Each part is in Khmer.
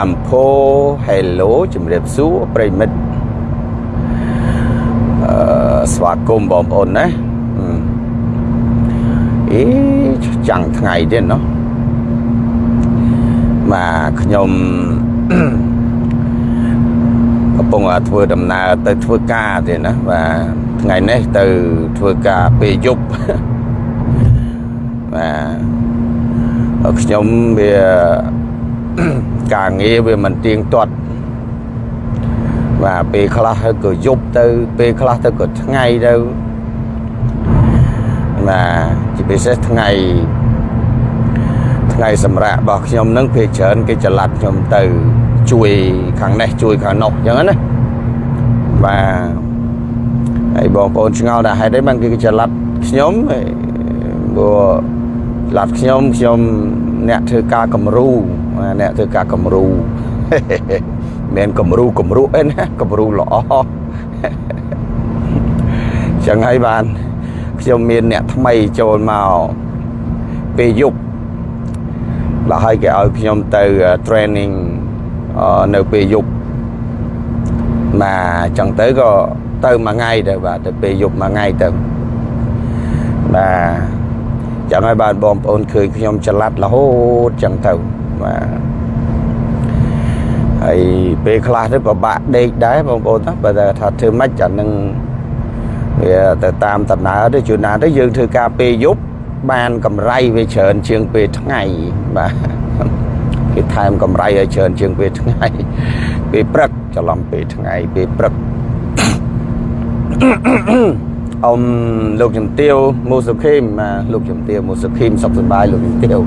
អំភោ Hello ជំរាបសួរប្រិមិត្តអឺស្វាគមន៍បងប្អូនណាអេចាំងថ្ងៃទៀតណោះបាទខ្ញុំកំពុងធ្វើដំណើរទៅធ្វើការទៀតណាបាទថ្ងៃនេះទៅធ្វើការពេលយប់បាទខ្ញុំវា ការងារវាមិនទៀងទាត់បាទពេលខ្លះក៏យប់ទៅ ពេលខ្លះទៅក៏ថ្ងៃទៅបាទជាពិសេសថ្ងៃថ្ងៃសម្រាប់របស់ខ្ញុំនឹងពេលច្រើនគេចល័តខ្ញុំទៅជួយខាងនេះជួយខាងនោះអញ្ចឹងណាបាទហើយបងប្អូនឆ្ងល់ថាហេតុអីបានគេចល័តខ្ញុំព្រោះចល័តខ្ញុំខ្ញុំអ្នកធ្វើការគំរូ អ្នកធ្វើការគំរូមិនគំរូគំរូអីណាគំរូល្អចឹងហើយបានខ្ញុំមានអ្នកថ្មីចូលមកពេលយប់ដល់ហើយគេឲ្យខ្ញុំទៅ training នៅពេលយប់បាទអញ្ចឹងទៅក៏ទៅមួយថ្ងៃទៅបាទទៅពេលយប់មួយថ្ងៃទៅបាទចឹងហើយបានបងប្អូនឃើញខ្ញុំច្រឡាត់រហូតចឹងទៅ បាទហើយពេលខ្លះទៅពិបាកដេកដែរបងប្អូនណាបើថាធ្វើម៉េចអានឹងវាទៅតាមដំណើរទៅជួនណាទៅយើងធ្វើការពេលយប់បានកម្រៃវាច្រើនជាងពេលថ្ងៃបាទគេថែមកម្រៃឲ្យច្រើនជាងពេលថ្ងៃពេលព្រឹកច្រឡំពេលថ្ងៃពេលព្រឹកអ៊ំលោកជំទាវមូសុខេមលោកជំទាវមូសុខេមសុខសប្បាយលោកជំទាវ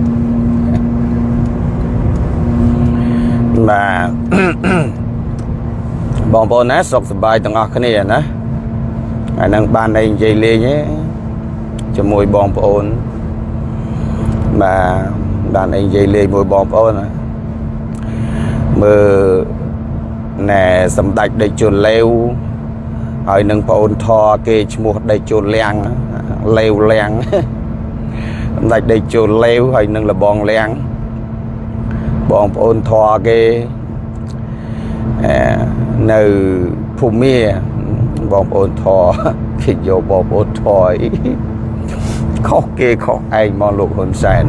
បាទបងប្អូនណាសុខសប្បាយទាំងអស់គ្នាណាហើយនឹងបានតែនិយាយលេងទេជាមួយបងប្អូនបាទបានអីនិយាយលេងមួយបងប្អូនណាមើលណែសម្ដេចដេចជួនលេវហើយនឹងប្អូនធរគេឈ្មោះដេចជួនលៀងលេវលៀងសម្ដេចដេចជួនលេវហើយនឹងលបងលៀង បងប្អូនធរគេនៅភូមាបងប្អូនធរគេយកបងប្អូនធរអីខុសគេខុសឯងមកលោកហ៊ុនសែន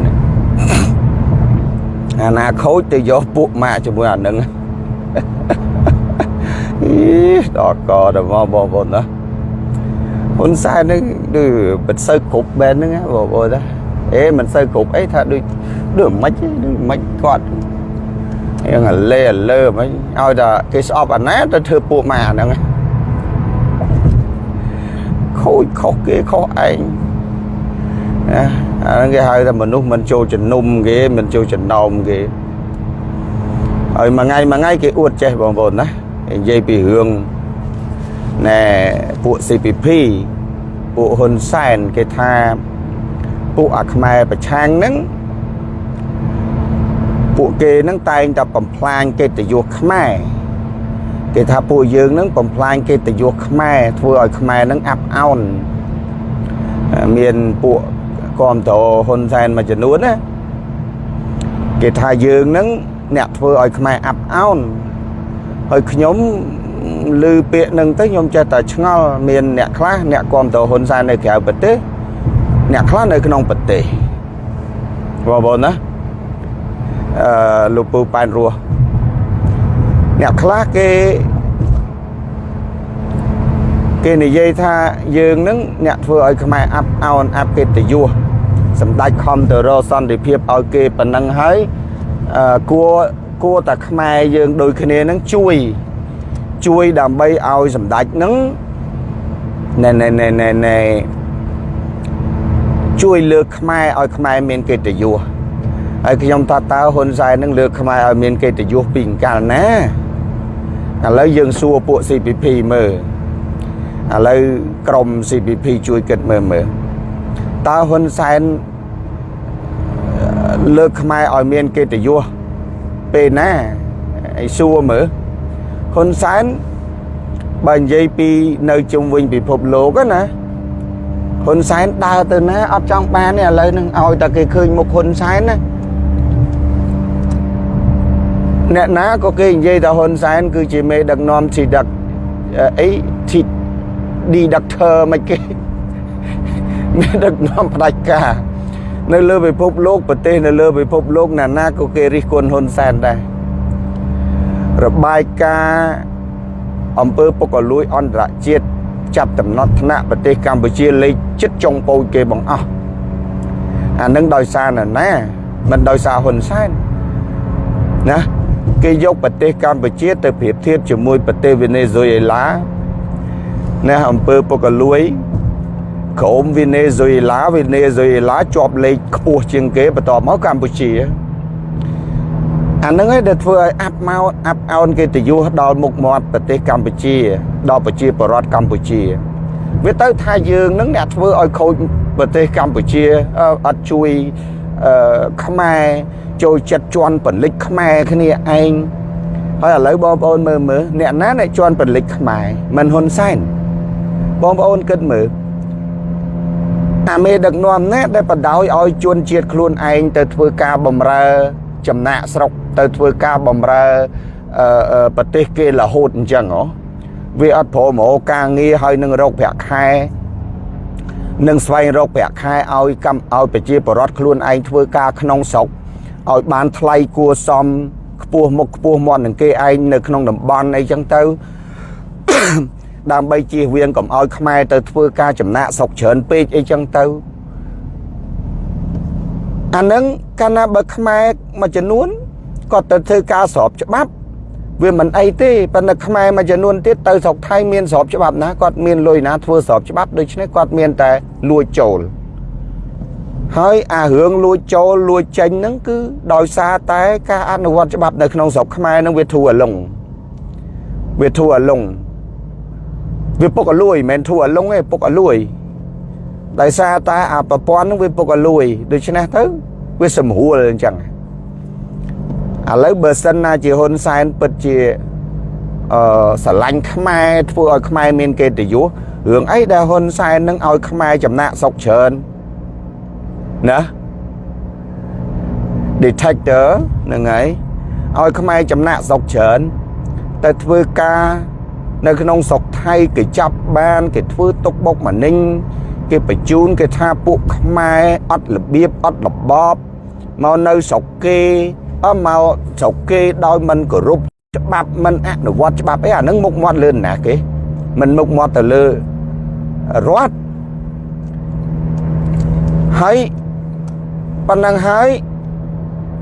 អាណាខូចទៅយកពួកម៉ាក់ជាមួយអានឹងអីដល់កដល់មកបងប្អូនណាហ៊ុនសែននឹងដូចមិនសូវគ្រប់បែបហ្នឹងបងប្អូនណាអេមិនសូវគ្រប់អីថាដូច ដូចមិនដូចមិនគាត់យ៉ាងលេលើមិនឲ្យតែគេស្អប់អាណាទៅធ្វើពួកម៉ាហ្នឹងខូចខុសគេខុសឯងណាអាហ្នឹងគេហៅថាមនុស្សមិនចូលជំនុំគេមិនចូលចំណោមគេហើយមួយថ្ងៃមួយថ្ងៃគេអួតចេះបងប្អូនណានិយាយពីរឿងណែពួក CPP ពួកហ៊ុនសែនគេថាពួកអាខ្មែរប្រឆាំងហ្នឹង ពួកគេហ្នឹងតែងតែបំផ្លាញកិត្តិយសខ្មែរគេថាពួកយើងហ្នឹងបំផ្លាញកិត្តិយសខ្មែរធ្វើឲ្យខ្មែរហ្នឹងអាប់អោនមានពួកគាំទ្រហ៊ុនសែនមួយចំនួនណាគេថាយើងហ្នឹងអ្នកធ្វើឲ្យខ្មែរអាប់អោនហើយខ្ញុំឮពាក្យនឹងទៅខ្ញុំចេះតែឆ្ងល់មានអ្នកខ្លះអ្នកគាំទ្រហ៊ុនសែននៅក្រៅប្រទេសអ្នកខ្លះនៅក្នុងប្រទេសបងប្អូនណាអឺ លោកពូប៉ែនរស់អ្នកខ្លះគេគេនិយាយថាយើងនឹងអ្នកធ្វើឲ្យខ្មែរអាប់អោនអាប់កិត្តិយសសម្ដេចខំទៅរកសន្តិភាពឲ្យគេប៉ុណ្ណឹងហើយអឺគួរគួរតែខ្មែរយើងដូចគ្នានឹងជួយជួយដើម្បីឲ្យសម្ដេចនឹងណែណែណែណែណែជួយលើកខ្មែរឲ្យខ្មែរមានកិត្តិយស ហើយខ្ញុំថាតើហ៊ុនសែននឹងលើកខ្មែរឲ្យមានកិត្តិយសពីកាលណាឥឡូវយើងសួរពួក CPP មើលឥឡូវក្រុម CPP ជួយគិតមើលមើលតើហ៊ុនសែនលើកខ្មែរឲ្យមានកិត្តិយសពេលណាឲ្យសួរមើលហ៊ុនសែនបើនិយាយពីនៅជុំវិញពិភពលោកណាហ៊ុនសែនដើរទៅណាអត់ចង់បានទេឥឡូវនឹងឲ្យតែគេឃើញមុខហ៊ុនសែនណា អ្នកណាក៏គេនិយាយថាហ៊ុនសែនគឺជាមេដឹកនាំទីដឹកអីទីឌីដាក់ធ័រមិនគេមេដឹកនាំផ្ដាច់ការនៅលើពិភពលោកប្រទេសនៅលើពិភពលោកណាណាក៏គេរិះគន់ហ៊ុនសែនដែររបាយការណ៍អំពើពុករលួយអន្តរជាតិចាប់តំណត់ថ្នាក់ប្រទេសកម្ពុជាលេខចិត្តចុងពោចគេបង្អស់អានឹងដោយសារណាណាមិនដោយសារហ៊ុនសែនណា គេយកប្រទេសកម្ពុជាទៅប្រៀបធៀបជាមួយប្រទេសវេណេស៊ុយអេឡាណាអំពើពុករលួយក្រុមវេណេស៊ុយអេឡាវេណេស៊ុយអេឡាជាប់លេខខ្ពស់ជាងគេបន្ទាប់មកកម្ពុជាអានឹងឯងដែលធ្វើឲ្យអាប់មកអាប់អោនកិត្តិយសដល់មុខមាត់ប្រទេសកម្ពុជា ដល់ប្រជាពលរដ្ឋកម្ពុជា វាទៅថាយើងនឹងអ្នកធ្វើឲ្យខូចប្រទេសកម្ពុជាអត់ជួយអឺ ខ្មែរចូលចិត្តជន់ពលិចខ្មែរគ្នាឯងហើយឥឡូវបងប្អូនមើលមើលអ្នកណាអ្នកជន់ពលិចខ្មែរមិនហ៊ុនសែនបងប្អូនគិតមើលអាមេដឹកនាំណាដែលបដ ாய் ឲ្យជួនជាតិខ្លួនឯងទៅធ្វើការបំរើចំណាក់ស្រុកទៅធ្វើការបំរើប្រទេសគេរហូតអញ្ចឹងហ៎វាអត់ព្រមរកការងារហើយនឹងរកប្រាក់ខែ នឹងស្វែងរកប្រាក់ខែឲ្យកម្មឲ្យប្រជាពលរដ្ឋខ្លួនឯងធ្វើការក្នុងស្រុកឲ្យបានថ្លៃគួសមខ្ពស់មុខខ្ពស់មាត់នឹងគេឯងនៅក្នុងតំបន់អីចឹងទៅដើម្បីជៀសវាងកុំឲ្យខ្មែរទៅធ្វើការចំណាក់ស្រុកច្រើនពេកអីចឹងទៅអានឹងកាលណាបើខ្មែរមួយចំនួនគាត់ទៅធ្វើការស្របច្បាប់ វាមិនអីទេប៉ុន្តែខ្មែរមួយចំនួនទៀតទៅស្រុកថៃមានស្របច្បាប់ណាគាត់មានលុយណាធ្វើស្របច្បាប់ដូច្នេះគាត់មានតែលួចចូលហើយអារឿងលួចចូលលួចចេញហ្នឹងគឺដោយសារតែការអនុវត្តច្បាប់នៅក្នុងស្រុកខ្មែរហ្នឹងវាធូរអលងវាធូរអលងវាពុកអលួយមិនមែនធូរអលងទេពុកអលួយដោយសារតែអាប្រព័ន្ធហ្នឹងវាពុកអលួយដូច្នេះទៅវាសម្រួលអញ្ចឹង ឥឡូវបើសិនណាជាហ៊ុនសែនពិតជាអឺស្រឡាញ់ខ្មែរធ្វើឲ្យខ្មែរមានកិត្តិយសរឿងអីដែលហ៊ុនសែននឹងឲ្យខ្មែរចំណាក់ស្រុកច្រើនណា detector ហ្នឹងហើយឲ្យខ្មែរចំណាក់ស្រុកច្រើនទៅធ្វើការនៅក្នុងស្រុកថៃគេចាប់បានគេធ្វើទុកបុកម្នេញគេបញ្ជូនគេថាពួកខ្មែរអត់របៀបអត់របបមកនៅស្រុកគេអ មកស្រុកគេដោយមិនគោរពច្បាប់មិនអនុវត្តច្បាប់អីអានឹងមុខមាត់លឿនណាគេមិនមុខមាត់ទៅលើរដ្ឋហើយប៉ុណ្ណឹងហើយ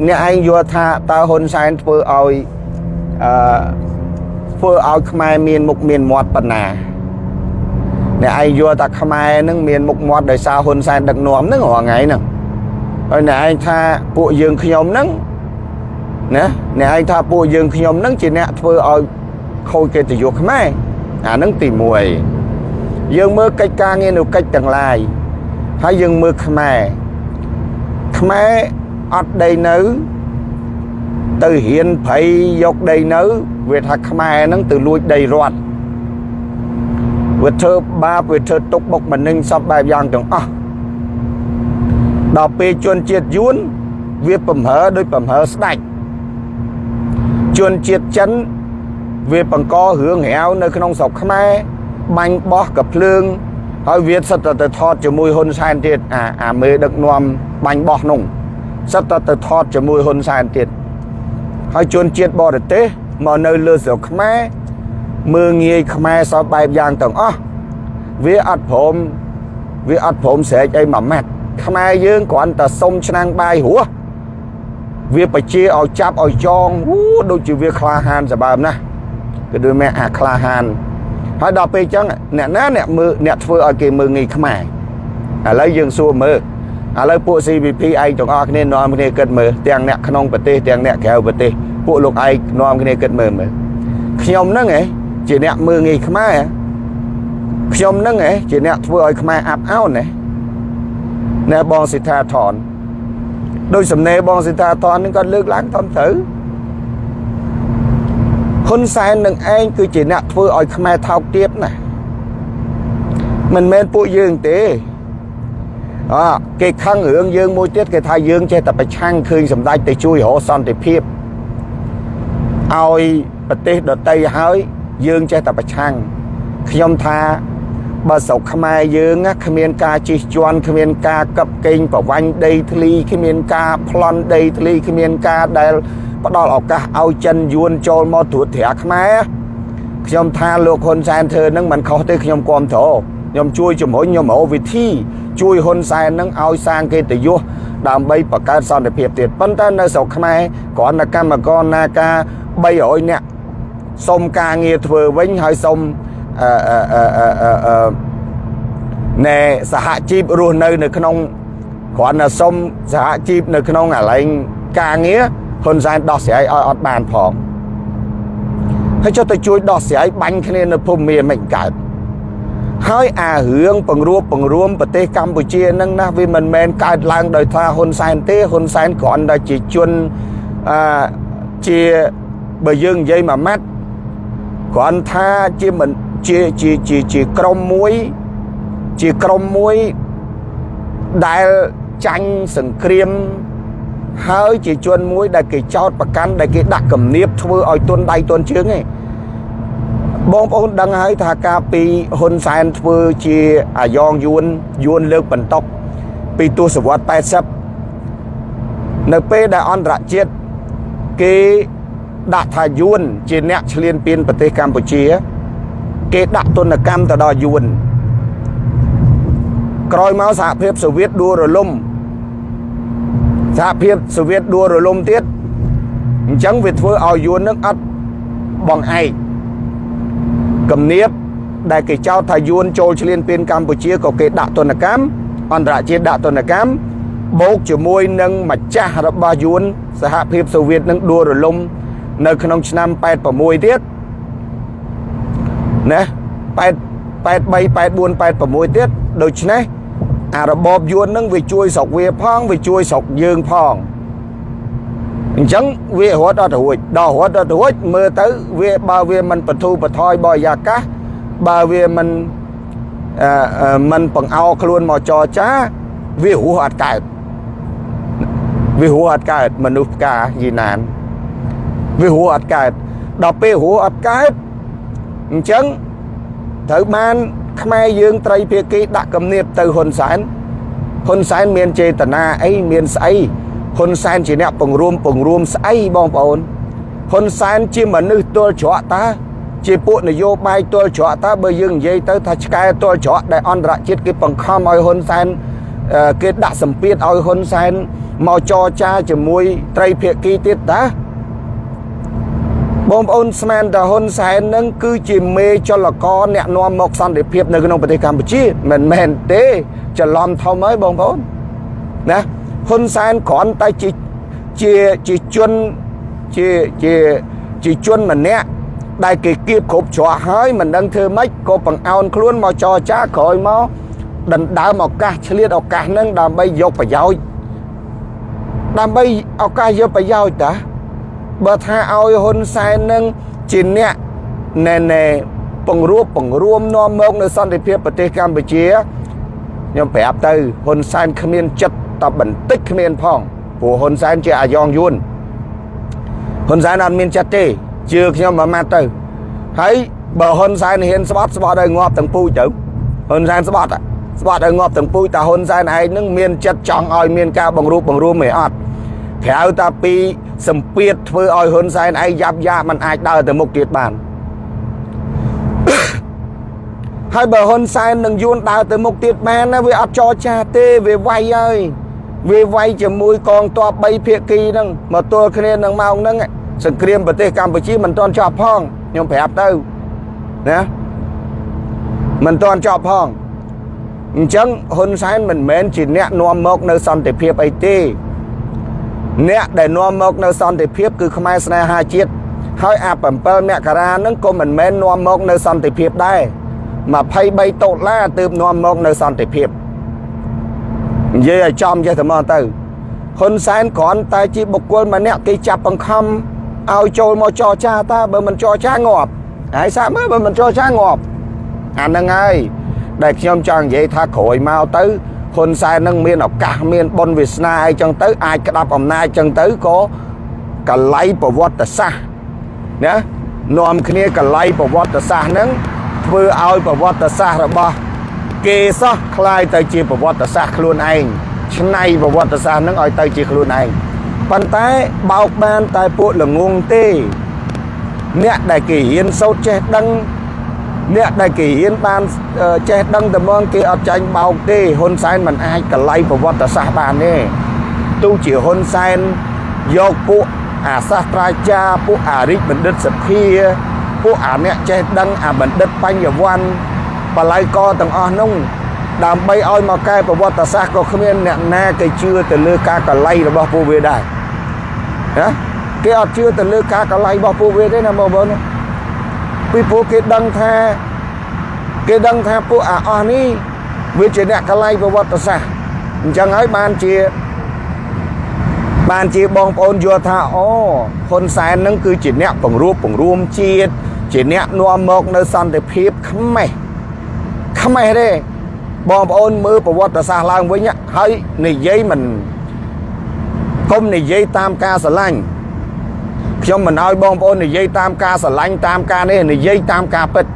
អ្នកឯងយល់ថាតើហ៊ុនសែនធ្វើឲ្យអឺធ្វើឲ្យខ្មែរមានមុខមានមាត់ប៉ុណ្ណាអ្នកឯងយល់ថាខ្មែរនឹងមានមុខមាត់ដោយសារហ៊ុនសែនដឹកនាំហ្នឹងរាល់ថ្ងៃហ្នឹងហើយអ្នកឯងថាពួកយើងខ្ញុំហ្នឹង ណាអ្នកឯងថាពួកយើងខ្ញុំហ្នឹងជាអ្នកធ្វើឲ្យខូចកិត្តិយសខ្មែរអាហ្នឹងទី1យើងមើលកិច្ចការងារនៅកិច្ចទាំងឡាយហើយយើងមើលខ្មែរខ្មែរអត់ដីនៅ ទៅហ៊ានភ័យយកដីនៅ វាថាខ្មែរហ្នឹងទៅលួចដីរដ្ឋវាធ្វើបាបវាធ្វើទុកបុកម្នេញសពបែបយ៉ាងទាំងអស់ដល់ពេលជនជាតិយួនវាបំរើដោយបំរើស្ដាច់ ជនជាតិចិនវាបង្ករឿងរាវនៅក្នុងស្រុកខ្មែរបាញ់បោះកភ្លើងហើយវាសិតតែទៅថតជាមួយហ៊ុនសែនទៀតអាអាមេដឹកនាំបាញ់បោះនោះសិតតែទៅថតជាមួយហ៊ុនសែនទៀតហើយជនជាតិបរទេសមកនៅលើស្រុកខ្មែរមើងងាយខ្មែរសពបែបយ៉ាងទាំងអស់វាអត់ព្រមវាអត់ព្រមស្រែកអីមួយម៉ាត់ខ្មែរយើងគ្រាន់តែសុំឆ្នាំងបាយរស់ វាបជាឲ្យចាប់ឲ្យចងអូដូចជាវាក្លាហានសម្បើមណាស់គឺដូចមែអាក្លាហានហើយដល់ពេលអញ្ចឹងអ្នកណាអ្នកមើលអ្នកធ្វើឲ្យគេមើងងាយខ្មែរឥឡូវយើងសួរមើលឥឡូវពួក CVP ឯងទាំងអស់គ្នានាំគ្នាគិតមើលទាំងអ្នកក្នុងប្រទេសទាំងអ្នកក្រៅប្រទេសពួកលោកឯងនាំគ្នាគិតមើលមើលខ្ញុំហ្នឹងឯងជាអ្នកមើងងាយខ្មែរខ្ញុំហ្នឹងឯងជាអ្នកធ្វើឲ្យខ្មែរអាប់អោនណាណែបងសិដ្ឋាថន ដោយសំណេរបងសិដ្ឋាថននឹងគាត់លើកឡើងធំត្រូវហ៊ុនសែននឹងឯងគឺជាអ្នកធ្វើឲ្យខ្មែរថោកទាបណាមិនមែនពួកយើងទេអគេខឹងរឿងយើងមួយទៀតគេថាយើងចេះតែប្រឆាំងឃើញសម្ដេចទៅជួយរកសន្តិភាពឲ្យប្រទេសដទៃហើយយើងចេះតែប្រឆាំងខ្ញុំថា បើស្រុកខ្មែរយើងគ្មានការជិះជាន់គ្មានការកឹបកេងប្រវាញ់ដីធ្លីគ្មានការប្លន់ដីធ្លីគ្មានការដែលផ្ដល់ឱកាសឲ្យចិនយួនចូលមកត្រួតត្រាខ្មែរខ្ញុំថាលោកហ៊ុនសែនធ្វើនឹងមិនខុសទេខ្ញុំគ្រប់គ្រងខ្ញុំជួយជំរុញខ្ញុំរកវិធីជួយហ៊ុនសែននឹងឲ្យសាងកិត្តិយសដើម្បីបង្កើតសន្តិភាពទៀតប៉ុន្តែនៅស្រុកខ្មែរគ្រាន់តែកម្មករនាការ300នាក់សុំការងារធ្វើវិញហើយសុំអឺអឺអឺអឺអឺ ណែសហជីពរស់នៅ នៅក្នុងគ្រាន់តែសុំសហជីពនៅក្នុងកន្លែងការងារហ៊ុនសែនដោះស្រាយឲ្យអត់បានផងហើយចុះទៅជួយដោះស្រាយបាញ់គ្នានៅភូមិមានមិនកើតហើយអារឿងបង្រួបបង្រួមប្រទេសកម្ពុជានឹងណាវាមិនមែនកើតឡើងដោយថាហ៊ុនសែនទេហ៊ុនសែនគ្រាន់តែជាជនអឺជាបើយើងនិយាយមួយម៉ាត់គ្រាន់ថាជាមិន ជាជាជាជាក្រុមមួយ ជាក្រុមមួយដែលចាញ់សង្គ្រាមហើយជាជនមួយដែលគេចោតប្រកាន់ដែលគេដាក់គំនាបធ្វើឲ្យទុនដៃទុនជើងឯងបងប្អូនដឹងហើយថាការពីហ៊ុនសែនធ្វើជាអាយ៉ងយួនយួនលើកបន្តុកពីទសវត្ស80នៅពេលដែលអន្តរជាតិគេដាក់ថាយួនជាអ្នកឈ្លានពានប្រទេសកម្ពុជា គេដាក់ទណ្ឌកម្មទៅដល់យួនក្រោយមកសហភាពសូវៀតដួលរលំសហភាពសូវៀតដួលរលំទៀតអញ្ចឹងវាធ្វើឲ្យយួននឹងអត់បងឯកគំនាបដែលគេចោទថាយួនចូលឈ្លានពានកម្ពុជាក៏គេដាក់ទណ្ឌកម្មអន្តរជាតិដាក់ទណ្ឌកម្មបូកជាមួយនឹងម្ចាស់របស់យួនសហភាពសូវៀតនឹងដួលរលំ នៅក្នុងឆ្នាំ86ទៀត ណា8 83 84 86ទៀតដូច្នេះអារបបយួននឹងវាជួយស្រុកវាផងវាជួយស្រុកយើងផងអញ្ចឹងវារត់អត់រួចដល់រត់អត់រួចមើលទៅវាបើវាមិនបធូបថយបរិយាកាសបើវាមិនអឺមិនបង្អោខ្លួនមកចរចាវារស់អត់កើតវារស់អត់កើតមនុស្សផ្កាយីណានវារស់អត់កើតដល់ពេលរស់អត់កើត អញ្ចឹងត្រូវបានខ្មែរយើងត្រីភាគីដាក់គំនាបទៅហ៊ុនសែនហ៊ុនសែនមានចេតនាអីមានស្អីហ៊ុនសែនជាអ្នកបង្រួមបង្រួមស្អីបងប្អូនហ៊ុនសែនជាមនុស្សទល់ច្រកតាជាពួកនយោបាយទល់ច្រកតាបើយើងនិយាយទៅថាឆ្កែទល់ច្រកដែលអន្តរជាតិគេបង្ខំឲ្យហ៊ុនសែនគេដាក់សម្ពាធឲ្យហ៊ុនសែនមកចរចាជាមួយត្រីភាគីទៀតតា បងប្អូនស្មានតាហ៊ុនសែននឹងគឺជាមេចលករអ្នកនាំមកសន្តិភាពនៅក្នុងប្រទេសកម្ពុជាមិនមែនទេច្រឡំធំហើយបងប្អូនណាហ៊ុនសែនគ្រាន់តែជាជាជាជនជាជាជាជនម្នាក់ដែលគេគៀបគ្រប់ច្រកហើយមិនដឹងធ្វើម៉េចក៏បង្អោនខ្លួនមកចរចាក្រោយមកដណ្ដើមឱកាសឆ្លៀតឱកាសហ្នឹងដើម្បីយកប្រយោជន៍ដើម្បីឱកាសយកប្រយោជន៍តា បើថាឲ្យហ៊ុនសែននឹងជាអ្នកណែណែបង្រួបបង្រួមនាំមកនៅសន្តិភាពប្រទេសកម្ពុជាខ្ញុំប្រាប់ទៅហ៊ុនសែនគ្មានចិត្តតបន្តិចគ្មានផងព្រោះហ៊ុនសែនជាអាយ៉ងយួនហ៊ុនសែនអត់មានចិត្តទេជឿខ្ញុំមួយម៉ាត់ទៅហើយបើហ៊ុនសែនហ៊ានស្បត់ស្បត់ឲ្យងាប់ទាំងពូជទៅហ៊ុនសែនស្បត់ស្បត់ឲ្យងាប់ទាំងពូជតែហ៊ុនសែនឯងនឹងមានចិត្តចង់ឲ្យមានការបង្រួបបង្រួមឯអត់ក្រៅតាពី សម្ពាធធ្វើឲ្យហ៊ុនសែនឯងយ៉ាប់យ៉ាមិនអាចដើរទៅមុខទៀតបានហើយបើហ៊ុនសែននឹងយួនដើរទៅមុខទៀតបានណាវាអត់ចរចាទេវាវាយហើយវាវាយជាមួយកងទ័ព3ភាគីហ្នឹងមកទល់គ្នានឹងម៉ោងហ្នឹងសង្គ្រាមប្រទេសកម្ពុជាមិនទាន់ចប់ផងខ្ញុំប្រាប់ទៅណាមិនទាន់ចប់ផងអញ្ចឹងហ៊ុនសែនមិនមែនជាអ្នកនាំមកនៅសន្តិភាពអីទេ អ្នកដែលនាំមកនៅសន្តិភាពគឺខ្មែរស្នេហាជាតិហើយអា7មករានឹងក៏មិនមែននាំមកនៅសន្តិភាពដែរ23ដុល្លារទើបនាំមកនៅសន្តិភាពនិយាយឲ្យចំចេះតែមកទៅហ៊ុនសែនគ្រាន់តែជាបុគ្គលម្នាក់គេចាប់បង្ខំឲ្យចូលមកចរចាតើបើមិនចរចាងាប់ហើយសាក់មើលបើមិនចរចាងាប់អាហ្នឹងហើយដែលខ្ញុំចង់និយាយថាក្រោយមកទៅ ហ៊ុនសែននឹងមានឱកាសមានបុណ្យវាសនាអីចឹងទៅអាចក្តាប់អំណាចចឹងទៅក៏កលៃប្រវត្តិសាស្ត្រ ណានាំគ្នាកលៃប្រវត្តិសាស្ត្រហ្នឹងធ្វើឲ្យប្រវត្តិសាស្ត្ររបស់គេសោះคล้ายទៅជាប្រវត្តិសាស្ត្រខ្លួនឯងឆ្នៃប្រវត្តិសាស្ត្រហ្នឹងឲ្យទៅជាខ្លួនឯងប៉ុន្តែបោកបានតែពួកល្ងងទេអ្នកដែលគេរៀនសូត្រចេះដឹង អ្នកដែលគេរៀនបានចេះដឹងតែមកគេអត់ចាញ់បោកទេហ៊ុនសែនមិនអាចកលៃប្រវត្តិសាស្ត្របានទេទោះជាហ៊ុនសែនយកពួកអាសាស្ត្រាចារ្យពួកអារិចបណ្ឌិតសភាពួកអាអ្នកចេះដឹងអាបណ្ឌិតបញ្ញវន្តបល័យកទាំងអស់នោះដើម្បីឲ្យមកកែប្រវត្តិសាស្ត្រក៏គ្មានអ្នកណាគេជឿទៅលើការកលៃរបស់ពួកវាដែរណាគេអត់ជឿទៅលើការកលៃរបស់ពួកវាទេណាបងប្អូន ពីព្រោះគេដឹងថាគេដឹងថាពួកអាអស់នេះវាជាអ្នកកលៃប្រវត្តិសាស្ត្រអញ្ចឹងហើយបានជាបានជាបងប្អូនយល់ថាអូហ៊ុនសែននឹងគឺជាអ្នកបង្រួបបង្រួមជាតិជាអ្នកនាំមកនៅសន្តិភាពខ្មេះខ្មេះទេបងប្អូនមើលប្រវត្តិសាស្ត្រឡើងវិញហើយនិយាយមិនកុំនិយាយតាមការស្រឡាញ់ ខ្ញុំមិនឲ្យបងប្អូននិយាយតាមការស្រឡាញ់តាមការនេះនិយាយតាមការពិត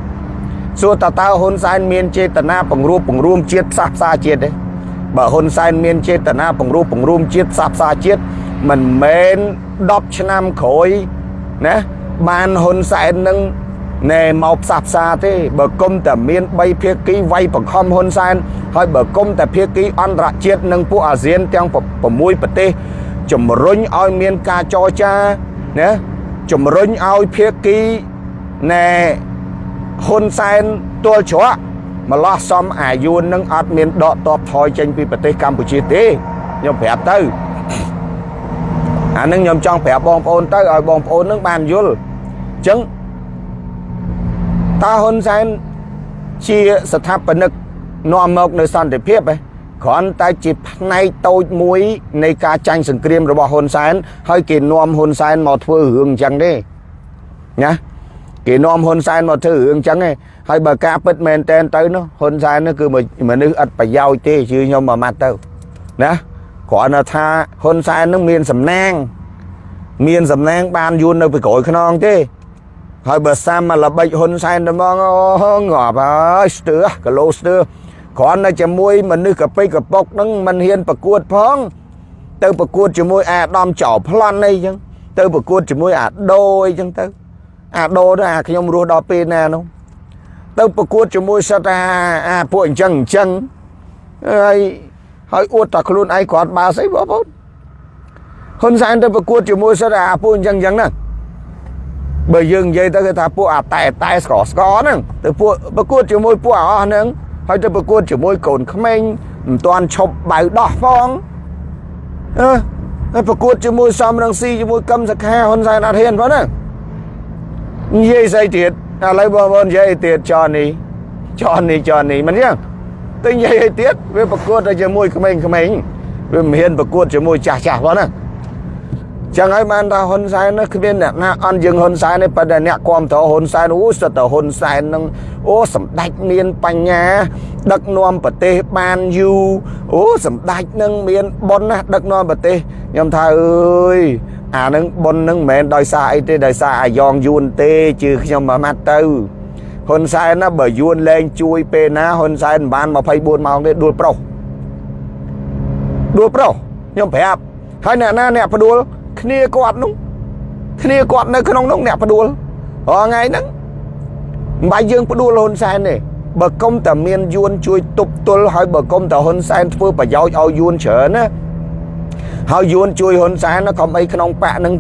សួរតើតើហ៊ុនសែនមានចេតនាបង្រួបបង្រួមជាតិផ្សះផ្សាជាតិទេបើហ៊ុនសែនមានចេតនាបង្រួបបង្រួមជាតិផ្សះផ្សាជាតិមិនមែន10ឆ្នាំក្រោយណាបានហ៊ុនសែននឹងណែមកផ្សះផ្សាទេបើគុំតែមាន3ភាគីវាយបង្ខំហ៊ុនសែនហើយបើគុំតែភាគីអន្តរជាតិនិងពួកអាស៊ានទាំង6ប្រទេសជំរុញឲ្យមានការចរចា ណាជំរុញឲ្យភាគីណែហ៊ុនសែនទល់ច្រកម្លោះសំអាយុននឹងអត់មានដកតបថយចេញពីប្រទេសកម្ពុជាទេខ្ញុំប្រាប់ទៅអានឹងខ្ញុំចង់ប្រាប់បងប្អូនទៅឲ្យបងប្អូននឹងបានយល់អញ្ចឹងតើហ៊ុនសែនជាស្ថាបនិកនាំមកនៅសន្តិភាពឯង គ្រាន់តែជាផ្នែកតូចមួយនៃការចាញ់សង្គ្រាមរបស់ហ៊ុនសែនហើយគេនាំហ៊ុនសែនមកធ្វើរឿងអញ្ចឹងទេណាគេនាំហ៊ុនសែនមកធ្វើរឿងអញ្ចឹងឯងហើយបើការពិតមែនតែនទៅនោះហ៊ុនសែននោះគឺមនុស្សឥតប្រយោជន៍ទេជឿខ្ញុំមួយម៉ាត់ទៅណាគ្រាន់តែថាហ៊ុនសែននឹងមានសំណាង មានសំណាងបានយួននៅពីក្រោយខ្នងទេហើយបើសាមមកល្បិចហ៊ុនសែនទៅមកអូងាប់ហើយស្ទើគីឡូស្ទើ គ្រាន់តែជាមួយមនុស្សកពេកកពុកហ្នឹងមិនហ៊ានប្រកួតផង ទៅប្រកួតជាមួយអាដាមចោប្លន់អីចឹងទៅប្រកួតជាមួយអាដូអីចឹងទៅ អាដូទៅអាខ្ញុំរស់ដល់ពេលណានោះទៅប្រកួតជាមួយសិតអាអាពួកអញ្ចឹងអញ្ចឹងហើយហើយអួតតែខ្លួនឯងគាត់បើស្អីបងប្អូនហ៊ុនសែនទៅប្រកួតជាមួយសិតអាពួកអញ្ចឹងអញ្ចឹងណាបើយើងនិយាយទៅគេថាពួកអាតែតែស្កស្កហ្នឹងទៅពួកប្រកួតជាមួយពួកអស់ហ្នឹង ហើយទៅប្រកួតជាមួយកូនក្មេងមិនទាន់ឈប់បៅដោះផងអឺហើយប្រកួតជាមួយសំរងស៊ីជាមួយកឹមសខាហ៊ុនសែនអត់ហ៊ានផងហ្នឹងនិយាយស្អីទៀតឥឡូវបងប្អូននិយាយទៀតចននេះចននេះចននេះមិនយ៉ាងតែនិយាយឲ្យទៀតវាប្រកួតតែជាមួយក្មេងៗវាមិនហ៊ានប្រកួតជាមួយចាស់ចាស់ផងហ្នឹង ចឹងហើយបានថាហ៊ុនសែននោះគ្មានអ្នកណាអន់យើងហ៊ុនសែនទេប៉ុន្តែអ្នកគ្រប់តហ៊ុនសែនអូសិតតែហ៊ុនសែននឹងអូសម្ដេចមានបញ្ញា ដឹកនាំប្រទេសបានយូរអូសម្ដេចនឹងមានបុណ្យណាស់ដឹកនាំប្រទេសខ្ញុំថាអើយអានឹងបុណ្យនឹងមិនមែនដោយសារអីទេដោយសារអាយ៉ងយួនទេជឿខ្ញុំមួយម៉ាត់ទៅហ៊ុនសែនណាបើយួនលែងជួយពេលណាហ៊ុនសែនមិនបាន24ម៉ោងទេដួលប្រុសដួលប្រុសខ្ញុំប្រាប់ហើយអ្នកណាអ្នកផ្ដួល គ្នាគាត់នោះគ្នាគាត់នៅក្នុងនោះអ្នកផ្ដួលរាល់ថ្ងៃហ្នឹងមិនបាច់យើងផ្ដួលហ៊ុនសែនទេបើកុំតែមានយួនជួយទប់ទល់ហើយបើកុំតែហ៊ុនសែនធ្វើប្រយោជន៍ឲ្យយួនច្រើនណាហើយយួនជួយហ៊ុនសែនណាកុំអីក្នុងបាក់នឹង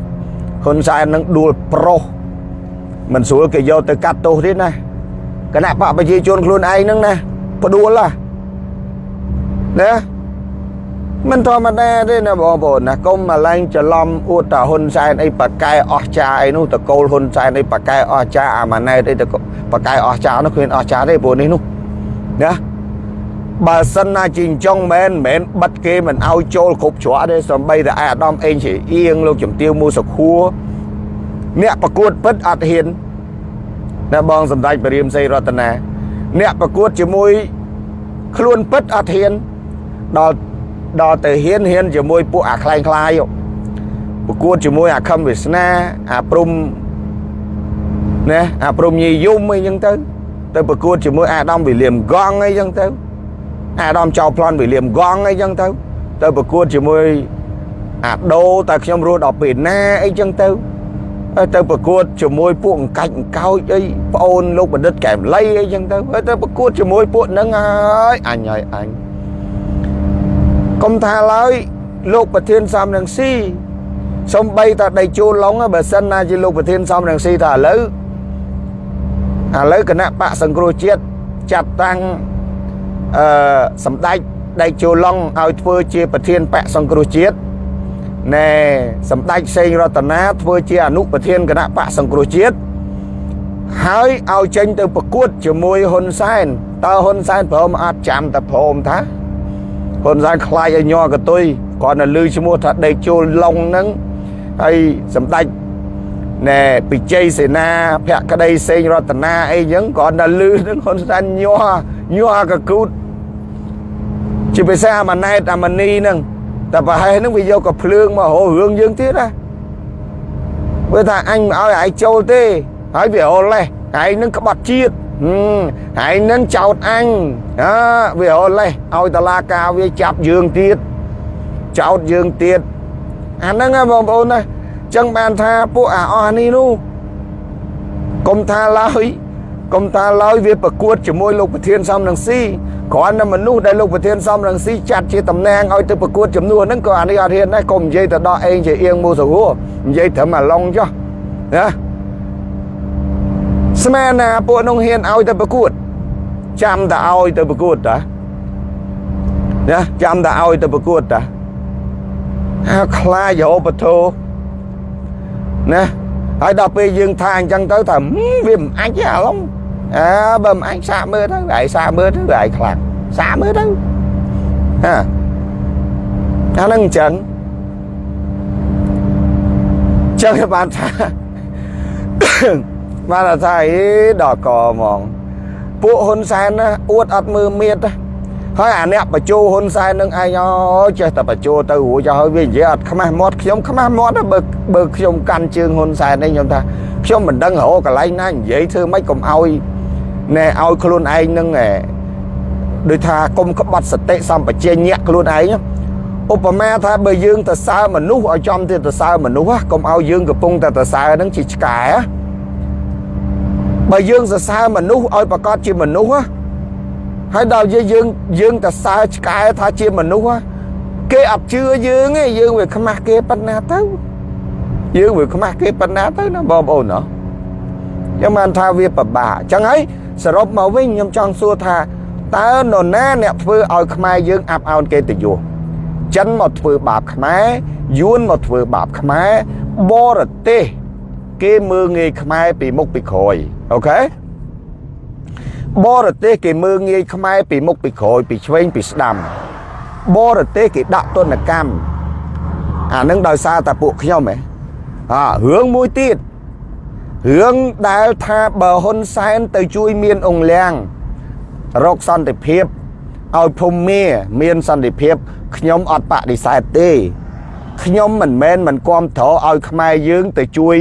ហ៊ុនសែននឹងដួលប្រុសមិនស្រួលគេយកទៅកាត់ទោសទេណាគណៈបកប្រជាជនខ្លួនឯងហ្នឹងណាផ្ដួលណាណា មិនធម្មតាទេណាបងប្អូនណាកុំមកឡើងច្រឡំអួតតាហ៊ុនសែនអីប៉កែអស់ចាអីនោះតកូលហ៊ុនសែនអីប៉កែអស់ចាអាម៉ាណែតអីតប៉កែអស់ចានោះគ្មានអស់ចាទេព្រោះនេះនោះណាបើសិនណាជីងចុងមែនមែនបិទគេមិនឲ្យចូលគ្រប់ច្រកទេសំបីតែអាដាមអេងជាអៀងលោកជំទាវមូសុខួរអ្នកប្រកួតពិតអត់ហ៊ានណាបងសម្ដេចបរិមសីរតនាអ្នកប្រកួតជាមួយខ្លួនពិតអត់ហ៊ានដល់ ដល់ទៅហ៊ានហ៊ានជាមួយពួកអាខ្លែងខ្លាយប្រកួតជាមួយអាខឹមវាសនាអាព្រំណាអាព្រមញីយំអីចឹងទៅទៅប្រកួតជាមួយអាដាមវិលៀមកង់អីចឹងទៅអាដាមចៅប្លន់វិលៀមកង់អីចឹងទៅទៅប្រកួតជាមួយអាដូតែខ្ញុំរស់ដល់ពេលណាអីចឹងទៅទៅប្រកួតជាមួយពួកអង្កាច់អង្កោចអីប្អូនលោកបណ្ឌិតកែមលីអីចឹងទៅទៅប្រកួតជាមួយពួកហ្នឹងហើយអញហើយអញ កុំថាឡើយលោកប្រធានសំរងស៊ីសំបីតាដៃជួលឡុងបើសិនណាជាលោកប្រធានសំរងស៊ីថាឥឡូវឥឡូវគណៈបកសង្គ្រោះជាតិចាត់តាំងអឺសម្ដេចដៃជួលឡុងឲ្យធ្វើជាប្រធានបកសង្គ្រោះជាតិណែសម្ដេចសេងរតនាធ្វើជាអនុប្រធានគណៈបកសង្គ្រោះជាតិហើយឲ្យចេញទៅប្រកួតជាមួយហ៊ុនសែនតើហ៊ុនសែនព្រមអត់ចាំតែព្រមថា ហ៊ុនសែនខ្លាចឲ្យញ័រកតុយគាត់នៅលឺឈ្មោះថាដេកជូលឡុងហ្នឹងហើយសម្ដេចណែពិជ័យសេនាភក្តីសេងរតនាអីចឹងគាត់នៅលឺហ្នឹងហ៊ុនសែនញ័រញ័រកកូតជាភាសាអាម៉ាណែតអាម៉ានីហ្នឹងតែប្រហែលហ្នឹងវាយកកភ្លើងមករោរឿងយើងទៀតណាវាថាអញមិនឲ្យឯងចូលទេហើយវារលេះឯងនឹងក្បត់ជាតិ ឯងនឹងចោតអញអើវារលេះឲ្យតឡាការវាចាប់យើងទៀតចោតយើងទៀតអាហ្នឹងបងប្អូនណាចឹងបានថាពួកអាអស់នេះនោះកុំថាឡើយកុំថាឡើយវាប្រកួតជាមួយលោកប្រធានសំនឹងស៊ីគ្រាន់តែមនុស្សដែលលោកប្រធានសំរងស៊ីចាត់ជាតំណែងឲ្យទៅប្រកួតចំនួនហ្នឹងក៏អានេះអត់ហ៊ានដែរកុំនិយាយទៅដល់អេងជាអៀងមូសហួរនិយាយត្រឹមអាឡុងចុះណា ស្មានណាពួកនោះហ៊ានឲ្យទៅប្រកួត ចាំតែឲ្យទៅប្រកួតតាណាចាំតែឲ្យទៅប្រកួតតាអាខ្លាចរោបធោណាហើយដល់ពេលយើងថាអញ្ចឹងទៅថាវាមិនអាចទេអាឡុងអើបើមិនអញសាកមើលទៅឯងសាកមើលទៅឯងខ្លាំងសាកមើលទៅហាអានឹងអញ្ចឹងចឹងបានថា បានថាអីដល់កហ្មងពួកហ៊ុនសែនណាអួតអត់មើលមៀតហើយអាអ្នកបញ្ជោហ៊ុនសែននឹងឯងអូចេះតែបញ្ជោទៅរួចហើយវានិយាយអត់ខ្មាស់មាត់ខ្ញុំខ្មាស់មាត់បើបើខ្ញុំកាន់ជើងហ៊ុនសែននេះខ្ញុំថាខ្ញុំមិនដឹងរកកន្លែងណានិយាយធ្វើម៉េចកុំឲ្យណែឲ្យខ្លួនឯងនឹងដូចថាគុំក្បត់សតិសម្បជញ្ញៈខ្លួនឯងឧបមាថាបើយើងទៅសើមនុស្សឲ្យចំទៅទៅសើមនុស្សកុំឲ្យយើងកំពុងតែទៅសើនឹងជាឆ្កែ បើយើងសរសើរមនុស្សឲ្យប្រកាសជាមនុស្សហើយដល់យើងយើងយើងទៅសើឆ្កែថាជាមនុស្សគេអត់ជឿយើងទេយើងវាខ្មាស់គេប៉ុណ្ណាទៅយើងវាខ្មាស់គេប៉ុណ្ណាទៅណាបងប្អូនណាយ៉ាងបានថាវាពិបាកអញ្ចឹងហើយសរុបមកវិញខ្ញុំចង់សួរថាតើនរណាអ្នកធ្វើឲ្យខ្មែរយើងអាប់អោនកិត្តិយសចិនមកធ្វើបាបខ្មែរយួនមកធ្វើបាបខ្មែរបរទេស គេមើងងាយខ្មែរពីមុខពីក្រោយអូខេបរទេសគេមើងងាយខ្មែរពីមុខពីក្រោយពីឆ្វេងពីស្ដាំបរទេសគេដាក់ទណ្ឌកម្មអានឹងដោយសារតែពួកខ្ញុំហ៎អារឿងមួយទៀតរឿងដែលថាបើហ៊ុនសែនទៅជួយមានអង្គលៀងរកសន្តិភាពឲ្យភូមិមាមានសន្តិភាពខ្ញុំអត់បដិសេធទេខ្ញុំមិនមែនមិនគាំទ្រឲ្យខ្មែរយើងទៅជួយ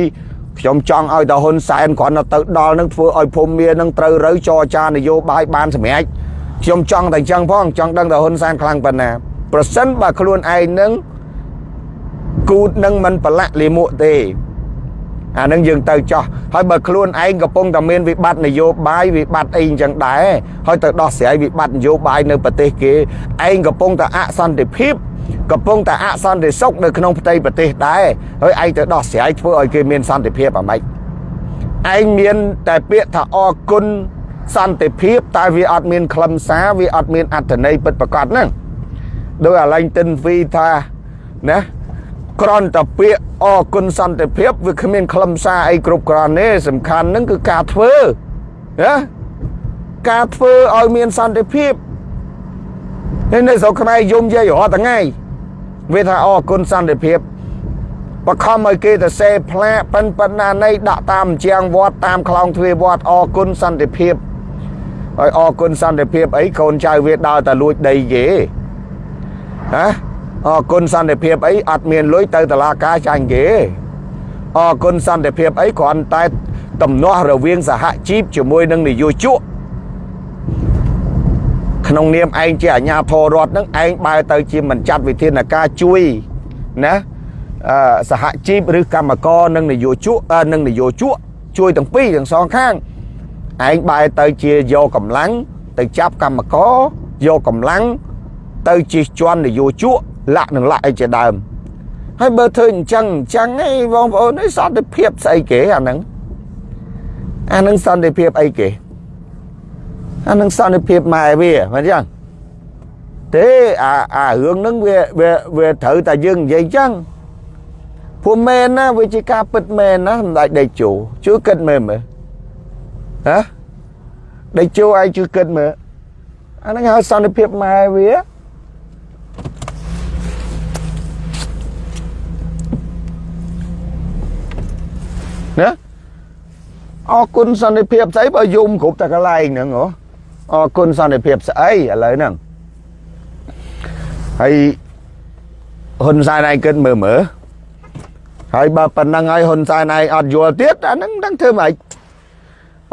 ខ្ញុំចង់ឲ្យដល់ហ៊ុនសែនគ្រាន់តែទៅដល់នឹងធ្វើឲ្យភូមិមានឹងត្រូវរើចរចានយោបាយបានសម្រេចខ្ញុំចង់តែអញ្ចឹងផងចង់ដឹងថាហ៊ុនសែនខ្លាំងប៉ុណ្ណាប្រសិនបើខ្លួនឯងនឹងគូតនឹងមិនប្រឡាក់លីមួកទេអានឹងយើងទៅចោះហើយបើខ្លួនឯងកំពុងតែមានវិបត្តិនយោបាយវិបត្តិអីអញ្ចឹងដែរហើយទៅដោះស្រាយវិបត្តិនយោបាយនៅប្រទេសគេឯងកំពុងតែអសន្តិភាព កំពុងតែអសន្តិសុខនៅក្នុងផ្ទៃប្រទេសដែរហើយឯងទៅដោះស្រាយធ្វើឲ្យគេមានសន្តិភាពអាម៉េចឯងមានតែពាក្យថាអរគុណសន្តិភាពតែវាអត់មានខ្លឹមសារវាអត់មានអត្ថន័យពិតប្រាកដហ្នឹងដោយអាឡែងទិនវីថាណាក្រន់តែពាក្យអរគុណសន្តិភាពវាគ្មានខ្លឹមសារអីគ្រប់គ្រាន់ទេសំខាន់នឹងគឺការធ្វើណាការធ្វើឲ្យមានសន្តិភាពហើយ នៅស្រុកខ្មែរយំយាយរាល់ថ្ងៃវាថាអរគុណសន្តិភាពបខំឲ្យគេទៅសេផ្លាកប៉ិនប៉ុណ្ណានៃដាក់តាមជាងវត្តតាមខ្លងទ្វារវត្តអរគុណសន្តិភាពហើយអរគុណសន្តិភាពអីកូនចៅវាដើរតែលួចដីគេណាអរគុណសន្តិភាពអីអត់មានលុយទៅតឡាការចាញ់គេអរគុណសន្តិភាពអីគ្រាន់តែតំណោះរវាងសហជីពជាមួយនឹងនយោជក ក្នុងនាមឯងជាអាជ្ញាធររដ្ឋនឹងឯងបែរទៅជាមិនចាត់វិធានការជួយណាអឺសហជីពឬកម្មករនិងនយោជកនិងនយោជកជួយទាំងពីរទាំងសងខាងឯងបែរទៅជាយកកម្លាំងទៅចាប់កម្មករយកកម្លាំងទៅជិះជាន់នយោជកលាក់នឹងលាក់អីជាដើមហើយបើធ្វើអញ្ចឹងអញ្ចឹងឯងបងប្អូននេះសន្តិភាពស្អីគេអាហ្នឹងអាហ្នឹងសន្តិភាពអីគេ អានឹងសន្តិភាពម៉ែវាមិនចឹងទេអាអារឿងហ្នឹងវាវាវាត្រូវតែយើងនិយាយចឹងពួកមែនណាវាជាការពិតមែនណាសម្ដេចដេកជោជួយគិតមើលមើលហ៎ដេកជោឯងជួយគិតមើលអាហ្នឹងហៅសន្តិភាពម៉ែវាណាអរគុណសន្តិភាពស្អីបើយំគ្រប់តែកន្លែងហ្នឹងហ៎ អរគុណសន្តិភាពស្អីឥឡូវហ្នឹងហើយហ៊ុនសែនឯងគិតមើលមើលហើយបើប៉ុណ្ណឹងហើយហ៊ុនសែនឯងអត់យល់ទៀតអាហ្នឹងដឹងធ្វើម៉េច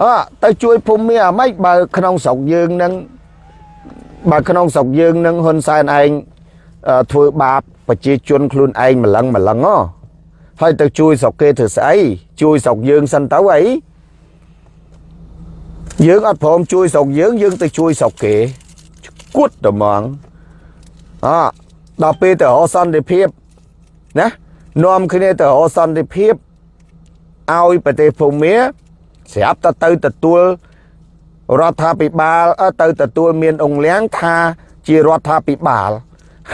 អើទៅជួយភូមិមានអាម៉េចបើក្នុងស្រុកយើងហ្នឹងបើក្នុងស្រុកយើងនឹងហ៊ុនសែនឯងធ្វើបាបប្រជាជនខ្លួនឯងម្លឹងម្លឹងហ៎ហើយទៅជួយស្រុកគេធ្វើស្អីជួយស្រុកយើងសិនទៅអី យើងអត់ព្រមជួយស្រុកយើងយើងទៅជួយស្រុកគេគួតត្មងអដល់ពេលទៅរកសន្តិភាពណានាំគ្នាទៅរកសន្តិភាពឲ្យប្រទេសភូមាស្រាប់តែទៅទទួលរដ្ឋាភិបាលទៅទទួលមានអង្គលៀងថាជារដ្ឋាភិបាល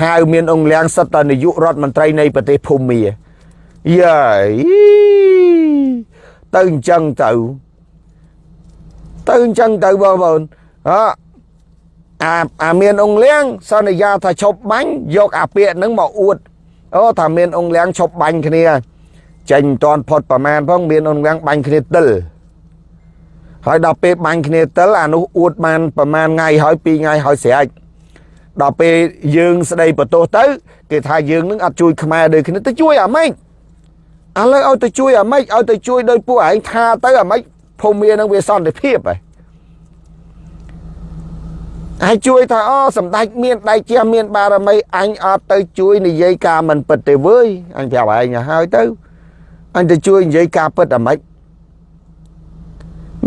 ហៅមានអង្គលៀងសិតតនាយករដ្ឋមន្ត្រីនៃប្រទេសភូមាយាយទៅអញ្ចឹងទៅ ទៅអញ្ចឹងទៅបងប្អូនអអាអាមានអង្គលៀងសន្យាថាឈប់បាញ់យកអាពាកហ្នឹងមកអួតអូថាមានអង្គលៀងឈប់បាញ់គ្នាចេញមិនតាន់ផុតប្រមាណផងមានអង្គលៀងបាញ់គ្នាទិលហើយដល់ពេលបាញ់គ្នាទិលអានោះអួតបានប្រមាណថ្ងៃហើយ2ថ្ងៃហើយស្រេចដល់ពេលយើងស្ដីបន្ទោសទៅគេថាយើងនឹងអត់ជួយខ្មែរដូចគ្នាទៅជួយអាម៉េចឥឡូវឲ្យទៅជួយអាម៉េចឲ្យទៅជួយដោយពួកឯងថាទៅអាម៉េច ភូមិមាននឹងវាសន្តិភាពហើយហើយជួយថាអូសម្ដេចមានដៃជះមានបារមីអញអត់ទៅជួយនិយាយការមិនពិតទេវើយអញប្រាប់ឯងហើយទៅអញទៅជួយនិយាយការពិតអាម៉េច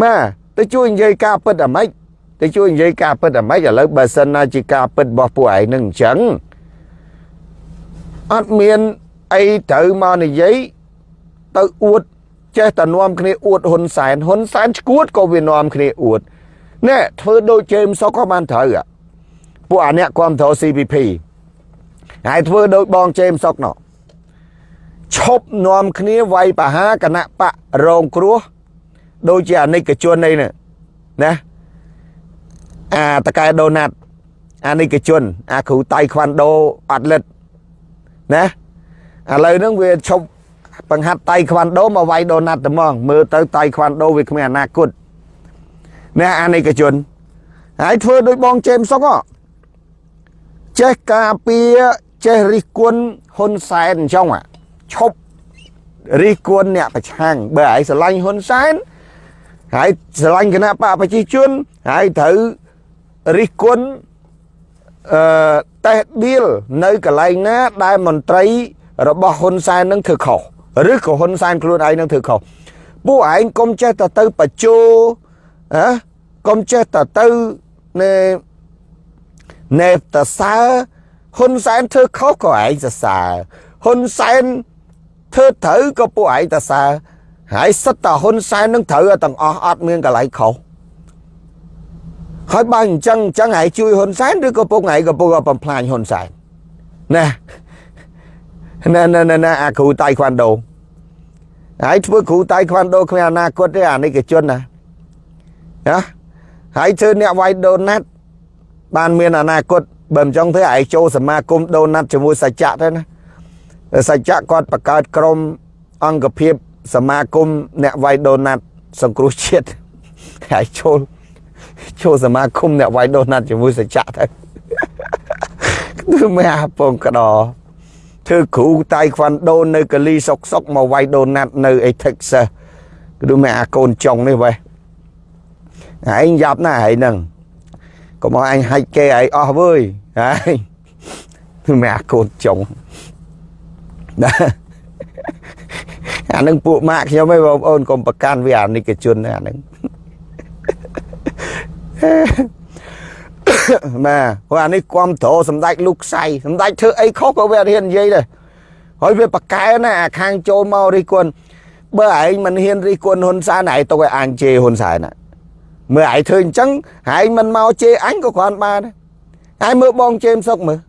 ម៉ាទៅជួយនិយាយការពិតអាម៉េចទៅជួយនិយាយការពិតអាម៉េចឥឡូវបើសិនណាជាការពិតរបស់ពួកឯងនឹងអញ្ចឹងអត់មានអីត្រូវមកនិយាយទៅអួត ចេះតែនាំគ្នាអួតហ៊ុនសែនហ៊ុនសែនឈួតក៏វានាំគ្នាអួតណែធ្វើដូចជេមសុកក៏បានត្រូវពួកអាអ្នកគ្រប់គ្រង CPP ហើយធ្វើដូចបងជេមសុកណោះឈប់នាំគ្នាវាយបហាគណៈបករងគ្រោះដូចជាអនិច្ចជននេះណាអាតកែដូណាត់អានិច្ចជន អាគ្រូតៃខ្វាន់ដូអត់លិតណាឥឡូវហ្នឹងវាឈប់ បង្ហាត់តៃខ្វាន់ដូមកវាយដូណាត់តែហ្មងមើលទៅតៃខ្វាន់ដូវាគ្មានអនាគតអ្នកអានិកជនហើយធ្វើដោយបងជេមសុកចេះការពារចេះរិះគន់ហ៊ុនសែនអញ្ចឹងឈប់រិះគន់អ្នកប្រឆាំងបើឯងស្រឡាញ់ហ៊ុនសែនហើយស្រឡាញ់គណៈបកប្រជាជនហើយត្រូវរិះគន់អឺតេះឌីលនៅកន្លែងណាដែលមន្ត្រីរបស់ហ៊ុនសែននឹងធ្វើខុស ឬក៏ហ៊ុនសែនខ្លួនឯងនឹងធ្វើខុសពួកឯងកុំចេះតែទៅបញ្ជោហ៎កុំចេះតែទៅណែណែតសើហ៊ុនសែនធ្វើខុសក៏ឯងសរសើរហ៊ុនសែនធ្វើត្រូវក៏ពួកឯងសរសើរហើយសិតតែហ៊ុនសែននឹងត្រូវទាំងអស់អត់មានកន្លែងខុសហើយបើអញ្ចឹងអញ្ចឹងឯងជួយហ៊ុនសែនឬក៏ពួកឯងក៏ពួកបំផ្លាញហ៊ុនសែនណា ណែណែណែអាគ្រូតៃខ្វាន់ដូហើយធ្វើគ្រូតៃខ្វាន់ដូគ្មានអនាគតទេអានិកជនណាណាហើយធ្វើអ្នកវាយដូណាត់បានមានអនាគតបើមិនចង់ធ្វើឯងចូលសមាគមដូណាត់ជាមួយសច្ចៈទៅណាសច្ចៈគាត់បង្កើតក្រុមអង្គភាពសមាគមអ្នកវាយដូណាត់សង្គ្រោះជាតិហើយចូលចូលសមាគមអ្នកវាយដូណាត់ជាមួយសច្ចៈទៅគឺមិនអាពងក្តោ ធ្វើគ្រូតៃខ្វាន់ដូនៅកាលីសុកសុកមកវាយដូណាត់នៅអេ Texas គឺមែអាកូនចុងនេះវ៉េឯងយ៉ាប់ណាស់ហើយនឹងកុំឲ្យអញហាច់គេឲ្យអស់វើយហើយគឺមែអាកូនចុងណាអានឹងពួកម៉ាក់ខ្ញុំឯងបងប្អូនកុំប្រកាន់វាអានិកជនអានឹង ម៉ែព្រោះអានេះគ្រប់ត្រសម្ដេចលោកខ្សៃសម្ដេចធ្វើអីខុសក៏វារៀននិយាយដែរហើយវាប្រកែណាអាខាងចូលមករិះគន់បើឯងមិនហ៊ានរិះគន់ហ៊ុនសែនឯងទុកឲ្យអញជេរហ៊ុនសែនណាមើលឯងធ្វើអញ្ចឹងឯងមិនមកជេរអញក៏គ្រាន់បានដែរឯងមើលបងជេមសុកមើល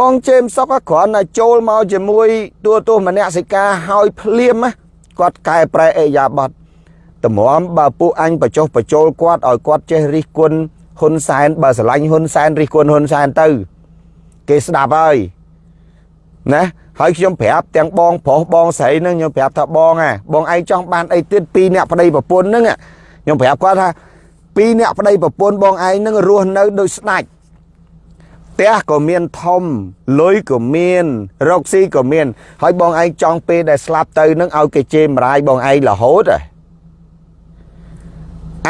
បងជេមសុកគ្រាន់តែចូលមកជាមួយទួទោសមនសិការហើយភ្លាមគាត់កែប្រែអេយ៉ាបត់តម្រាំបើពួកអញបចុះបចូលគាត់ឲ្យគាត់ចេះរិះគន់ ហ៊ុនសែនបើស្រឡាញ់ហ៊ុនសែនរិះគន់ហ៊ុនសែនទៅ គេស្ដាប់ហើយណាហើយខ្ញុំប្រាប់ទាំងបងប្រុសបងស្រីនឹងខ្ញុំប្រាប់ថាបងអាបងឯងចង់បានអីទៀតពីរអ្នកប្តីប្រពន្ធហ្នឹងខ្ញុំប្រាប់គាត់ថាពីរអ្នកប្តីប្រពន្ធបងឯងនឹងរស់នៅដូចស្ដាច់ផ្ទះក៏មានធំលុយក៏មាន រកស៊ីក៏មាន ហើយបងឯងចង់ពេលដែលស្លាប់ទៅនឹងឲ្យគេជេរម្រាយបងឯងរហូតហ៎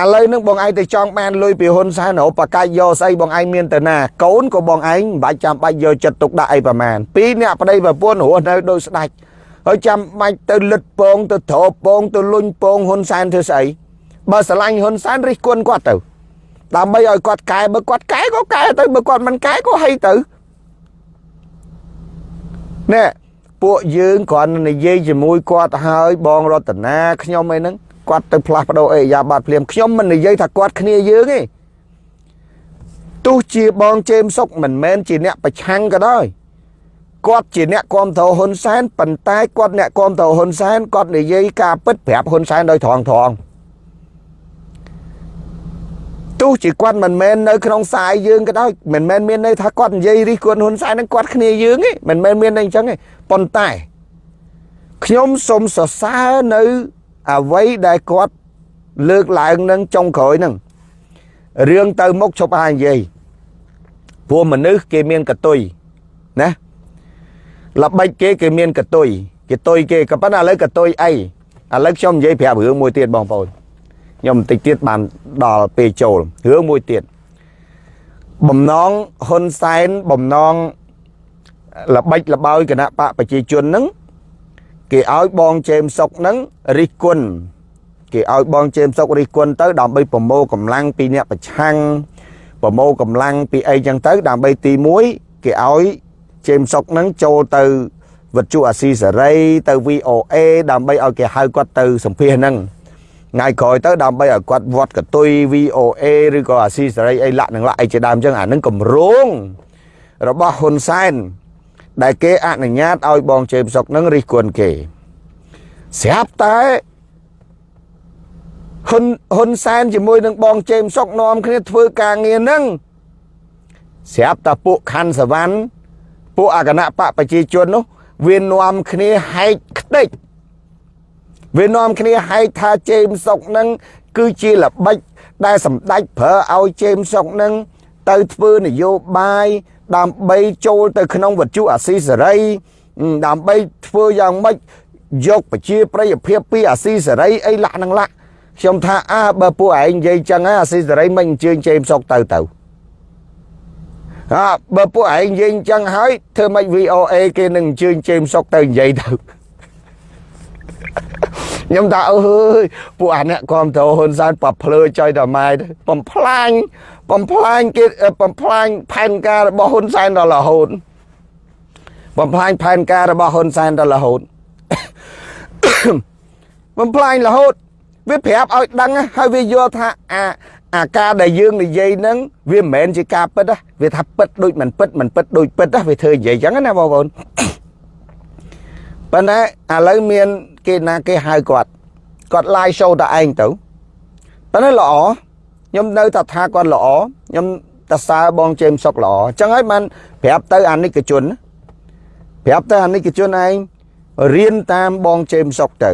ឥឡូវនឹងបងឯងទៅចង់បានលុយពីហ៊ុនសែនរហូតបកាច់យកស្អីបងឯងមានទៅណាកូនក៏បងឯងមិនបាច់ចាំបាច់យកចិត្តទុកដាក់អីប្រមាណពីរអ្នកប្តីប្រពន្ធរស់នៅដូចស្ដាច់ហើយចាំបាច់ទៅលិតពងទៅត្រពងទៅលុញពងហ៊ុនសែនធ្វើស្អីបើស្រឡាញ់ហ៊ុនសែនរិះគន់គាត់ទៅដើម្បីឲ្យគាត់កែបើគាត់កែក៏កែទៅបើគាត់មិនកែក៏ហីទៅណែពួកយើងគ្រាន់និយាយជាមួយគាត់ហើយបងរតនាខ្ញុំអីហ្នឹង គាត់ទៅផ្លាស់ប្ដូរអេយ៉ាបាត់ភ្លាមខ្ញុំមិននិយាយថាគាត់គ្នាយើងទេទោះជាបងជេមសុកមិនមែនជាអ្នកប្រឆាំងក៏ដោយគាត់ជាអ្នកគ្រប់គ្រងហ៊ុនសែនប៉ុន្តែគាត់អ្នកគ្រប់គ្រងហ៊ុនសែនគាត់និយាយការពិតប្រាប់ហ៊ុនសែនដោយត្រង់ត្រង់ទោះជាគាត់មិនមែននៅក្នុងខ្សែយើងក៏ដោយមិនមែនមានន័យថាគាត់និយាយរិះគន់ហ៊ុនសែននឹងគាត់គ្នាយើងទេមិនមែនមានន័យអញ្ចឹងទេប៉ុន្តែខ្ញុំសូមសរសើរនៅ អ្វីដែលគាត់លើកឡើងនឹងចុងក្រោយនឹងរឿងទៅមុខឈប់ហើយនិយាយព្រោះមនុស្សគេមានកតុយណាល្បិចគេគេមានកតុយគេតុយគេក៏ប៉ុន្តែឥឡូវកតុយអីឥឡូវខ្ញុំនិយាយប្រាប់រឿងមួយទៀតបងប្អូនខ្ញុំបន្តិចទៀតបានដល់ពេលចូលរឿងមួយទៀតបំណងហ៊ុនសែនបំណងល្បិចល្បោយគណៈបកប្រជាជននឹង គេឲ្យបងជេមសុកហ្នឹងរិះគន់គេឲ្យបងជេមសុករិះគន់ទៅដើម្បីប្រមូលកម្លាំងពីអ្នកប្រឆាំងប្រមូលកម្លាំងពីអីចឹងទៅ ដើម្បីទី1គេឲ្យជេមសុកហ្នឹងចូលទៅវិទ្យុអាស៊ីសេរីទៅ VOA ដើម្បីឲ្យគេហៅគាត់ទៅសម្ភាសហ្នឹងថ្ងៃក្រោយទៅដើម្បីឲ្យគាត់វត្តកតុយ VOA ឬក៏អាស៊ីសេរីអីលាក់នឹងលាក់អីជាដើមចឹងអានឹងកម្រងរបស់ហ៊ុនសែន ដែលគេអនុញ្ញាតឲ្យបងជេមសុកនឹងរិះគន់គេស្រាប់តែហ៊ុនហ៊ុនសែនជាមួយនឹងបងជេមសុកនាំគ្នាធ្វើការងារនឹងស្រាប់តែពួកខាន់សវណ្ណពួកអគណៈបកប្រជាជននោះវានាំគ្នាហែកខ្ទេចវានាំគ្នាហែកថាជេមសុកនឹងគឺជាល្បិចដែលសម្ដេចប្រើឲ្យជេមសុកនឹងទៅធ្វើនយោបាយ ដើម្បីចូលទៅក្នុងវត្ថុអាស៊ីសេរីដើម្បីធ្វើយ៉ាងម៉េចយកប្រជាប្រិយភាពពីអាស៊ីសេរីអីលាក់នឹងលាក់ខ្ញុំថាអើបើពួកឯងនិយាយចឹងហើយអាស៊ីសេរីមិនអញ្ជើញជេមសុកទៅទៅអើបើពួកឯងនិយាយអញ្ចឹងហើយធ្វើម៉េច VOA គេនឹងអញ្ជើញជេមសុកទៅនិយាយទៅខ្ញុំថាអើយពួកអាអ្នកគ្រប់តោហ៊ុនសែនប៉ភ្លើចុយតម៉ែទៅបំផ្លាញ បំផ្លាញគេបំផ្លាញផែនការរបស់ហ៊ុនសែនដល់រហូតបំផ្លាញផែនការរបស់ហ៊ុនសែនដល់រហូតបំផ្លាញរហូត វាប្រាប់ឲ្យដឹងហើយវាយល់ថាអាអាការដែលយើងនិយាយហ្នឹងវាមិនមែនជាការពិតវាថាពិតដូចមិនពិតមិនពិតដូចពិតវាធ្វើនិយាយចឹងណាបងប្អូនប៉ុន្តែឥឡូវមានគេណាគេហៅគាត់គាត់ live show តែឯងទៅប៉ុន្តែល្អ ខ្ញុំនៅតែថាគាត់ល្អខ្ញុំតសើបងជេមសុកល្អអញ្ចឹងហើយបានប្រាប់ទៅអានិកជនប្រាប់ទៅអានិកជនឯងរៀនតាមបងជេមសុកទៅ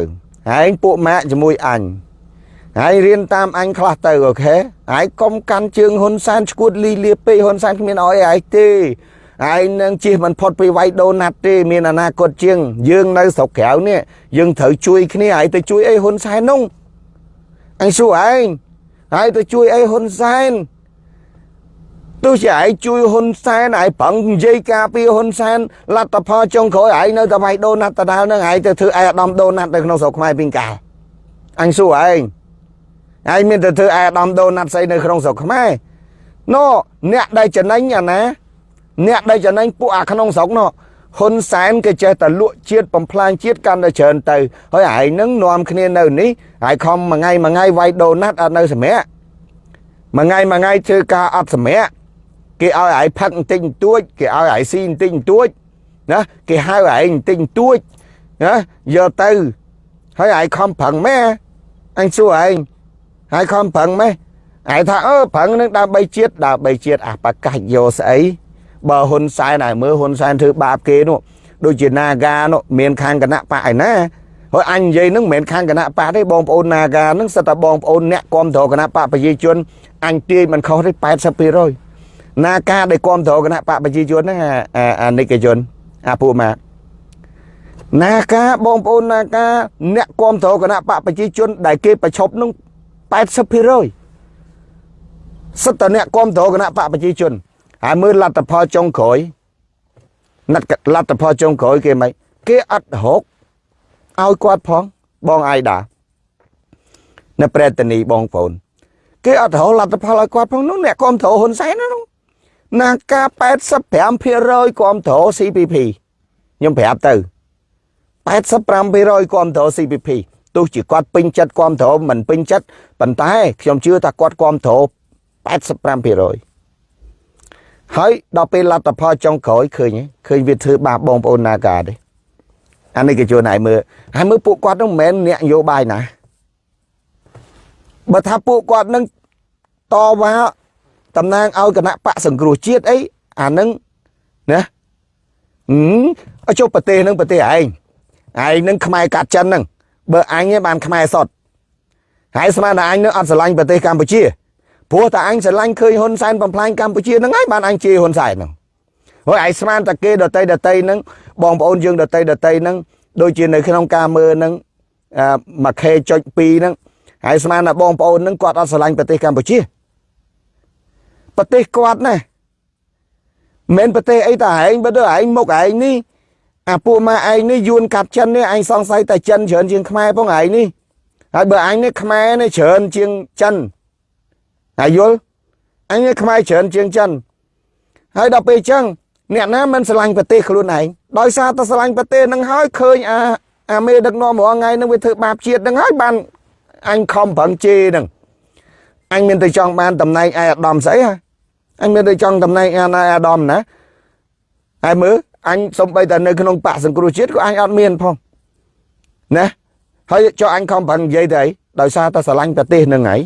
ឯងពួកម៉ាក់ជាមួយអញហើយរៀនតាមអញខ្លះទៅអូខេហើយកុំកាន់ជើងហ៊ុនសែនឈួតលីលាពេកហ៊ុនសែនគ្មានអោយឯងទេឯងនឹងជិះមិនផុតពីវាយដូណាត់ទេមានអនាគតជាង យើងនៅស្រុកក្រៅនេះយើងត្រូវជួយគ្នាហើយទៅជួយអីហ៊ុនសែននោះអញសួរឯង ហើយទៅជួយអីហ៊ុនសែនទោះជាឯងជួយហ៊ុនសែនឯងប្រឹងនិយាយការពីហ៊ុនសែនលទ្ធផលចុងក្រោយឯងនៅតែវាយដូណាត់ដដែលនឹងឯងទៅធ្វើឯអាដាមដូណាត់នៅក្នុងស្រុកខ្មែរពីកាលអញសួរឯងឯងមានតែធ្វើឯអាដាមដូណាត់ស្អីនៅក្នុងស្រុកខ្មែរណូអ្នកដែលចំណេញអាណា អ្នកដែលចំណេញពួកអាក្នុងស្រុកនោះ ហ៊ុនសែនគេចេះតែលក់ជាតិបំផ្លាញជាតិកាន់តែច្រើនទៅហើយឯងនឹងនាំគ្នានៅនេះហើយខំមួយថ្ងៃមួយថ្ងៃវាយដូណាត់អត់នៅសម្រាប់មួយថ្ងៃមួយថ្ងៃធ្វើការអត់សម្រាប់គេឲ្យឯងផឹកបន្តិចបន្តួចគេឲ្យឯងស៊ីបន្តិចបន្តួចណាគេហៅឯងបន្តិចបន្តួចណាយកទៅហើយឯងខំប្រឹងម៉ែអញសួរឯងហើយខំប្រឹងម៉ែឯងថាអឺប្រឹងនឹងដើម្បីជាតិដើម្បីជាតិអាបកាច់យកស្អី បើហ៊ុនសែនឲ្យមើលហ៊ុនសែនធ្វើបាបគេនោះដូចជា Naga នោះមានខាងគណៈបកឯណាហើយអញនិយាយនឹងមិនមែនខាងគណៈបកទេបងប្អូន Naga នឹងសិតតែបងប្អូនអ្នកគាំទ្រគណៈបកប្រជាជនអញទាយមិនខុសទេ80%ណាការដែលគាំទ្រគណៈបកប្រជាជនហ្នឹងអានិកជនអាពួកម៉ាណាការបងប្អូនណាការអ្នកគាំទ្រគណៈបកប្រជាជន ដែលគេប្រឈប់នឹង80%សិតតអ្នកគាំទ្រគណៈបកប្រជាជន ហើយមើលលទ្ធផលចុងក្រោយណាត់លទ្ធផលចុងក្រោយគេមិនគេអត់រកឲ្យគាត់ផងបងអាយដានៅប្រេតនីបងប្អូនគេអត់រកលទ្ធផលឲ្យគាត់ផងនោះអ្នកគ្រប់គ្រងហ៊ុនសែននោះណាការ85%គ្រប់គ្រង CPP ខ្ញុំប្រាប់ទៅ85%គ្រប់គ្រង CPP ទោះជាគាត់ពេញចិត្តគ្រប់គ្រងមិនពេញចិត្តប៉ុន្តែខ្ញុំជឿថាគាត់គ្រប់គ្រង85% ហើយដល់ពេលលទ្ធផលចុងក្រោយឃើញឃើញវាធ្វើបាបបងប្អូនណាកាទេអានេះគេជួនឲ្យមើលហើយមើលពួកគាត់នឹងមិនមែនអ្នកនយោបាយណាបើថាពួកគាត់នឹងតវ៉ាតំណាងឲ្យគណៈបកសង្គ្រោះជាតិអីអានឹងណាអឺចុះប្រទេសនឹងប្រទេសឯងឯងនឹងខ្មែរកាត់ចិននឹងបើអញបានខ្មែរសតហើយស្មានតែអញនឹងអត់ស្រឡាញ់ប្រទេសកម្ពុជា ព្រោះតែអញស្រឡាញ់ឃើញហ៊ុនសែនបំផ្លាញកម្ពុជាហ្នឹងហើយបានអញជេរហ៊ុនសែនហ្នឹងហើយឯងស្មានតែគេដតីដតីហ្នឹងបងប្អូនយើងដតីដតីហ្នឹងដូចជានៅក្នុងការមើលហ្នឹងមួយខេចុច2ហ្នឹងហើយស្មានតែបងប្អូនហ្នឹងគាត់អត់ស្រឡាញ់ប្រទេសកម្ពុជាប្រទេសគាត់ណាមិនប្រទេសអីតែឯងបើទៅឯងមុខឯងនេះអាពួកម៉ាឯងនេះយួនកាត់ចិននេះឯងសង្ស័យតែចិនច្រើនជាងខ្មែរផងឯងនេះហើយបើឯងនេះខ្មែរនេះច្រើនជាងចិន ហើយយល់អញខ្មែរច្រើនជាងចិនហើយដល់ពេលអញ្ចឹងអ្នកណាមិនស្រឡាញ់ប្រទេសខ្លួនឯងដោយសារតែស្រឡាញ់ប្រទេសនឹងហើយឃើញអាអាមេដឹកនាំរាល់ថ្ងៃនឹងវាធ្វើបាបជាតិនឹងហើយបានអញខំប្រឹងជេរនឹងអញមានតែចង់បានតំណែងឯអាដាមស្អីហ៎អញមានតែចង់តំណែងអាណអាដាមណាហើយមើលអញសំបីតែនៅក្នុងបកសង្គ្រោះជាតិក៏អញអត់មានផងណាហើយចុះអញខំប្រឹងនិយាយទៅអីដោយសារតែស្រឡាញ់ប្រទេសនឹងហើយ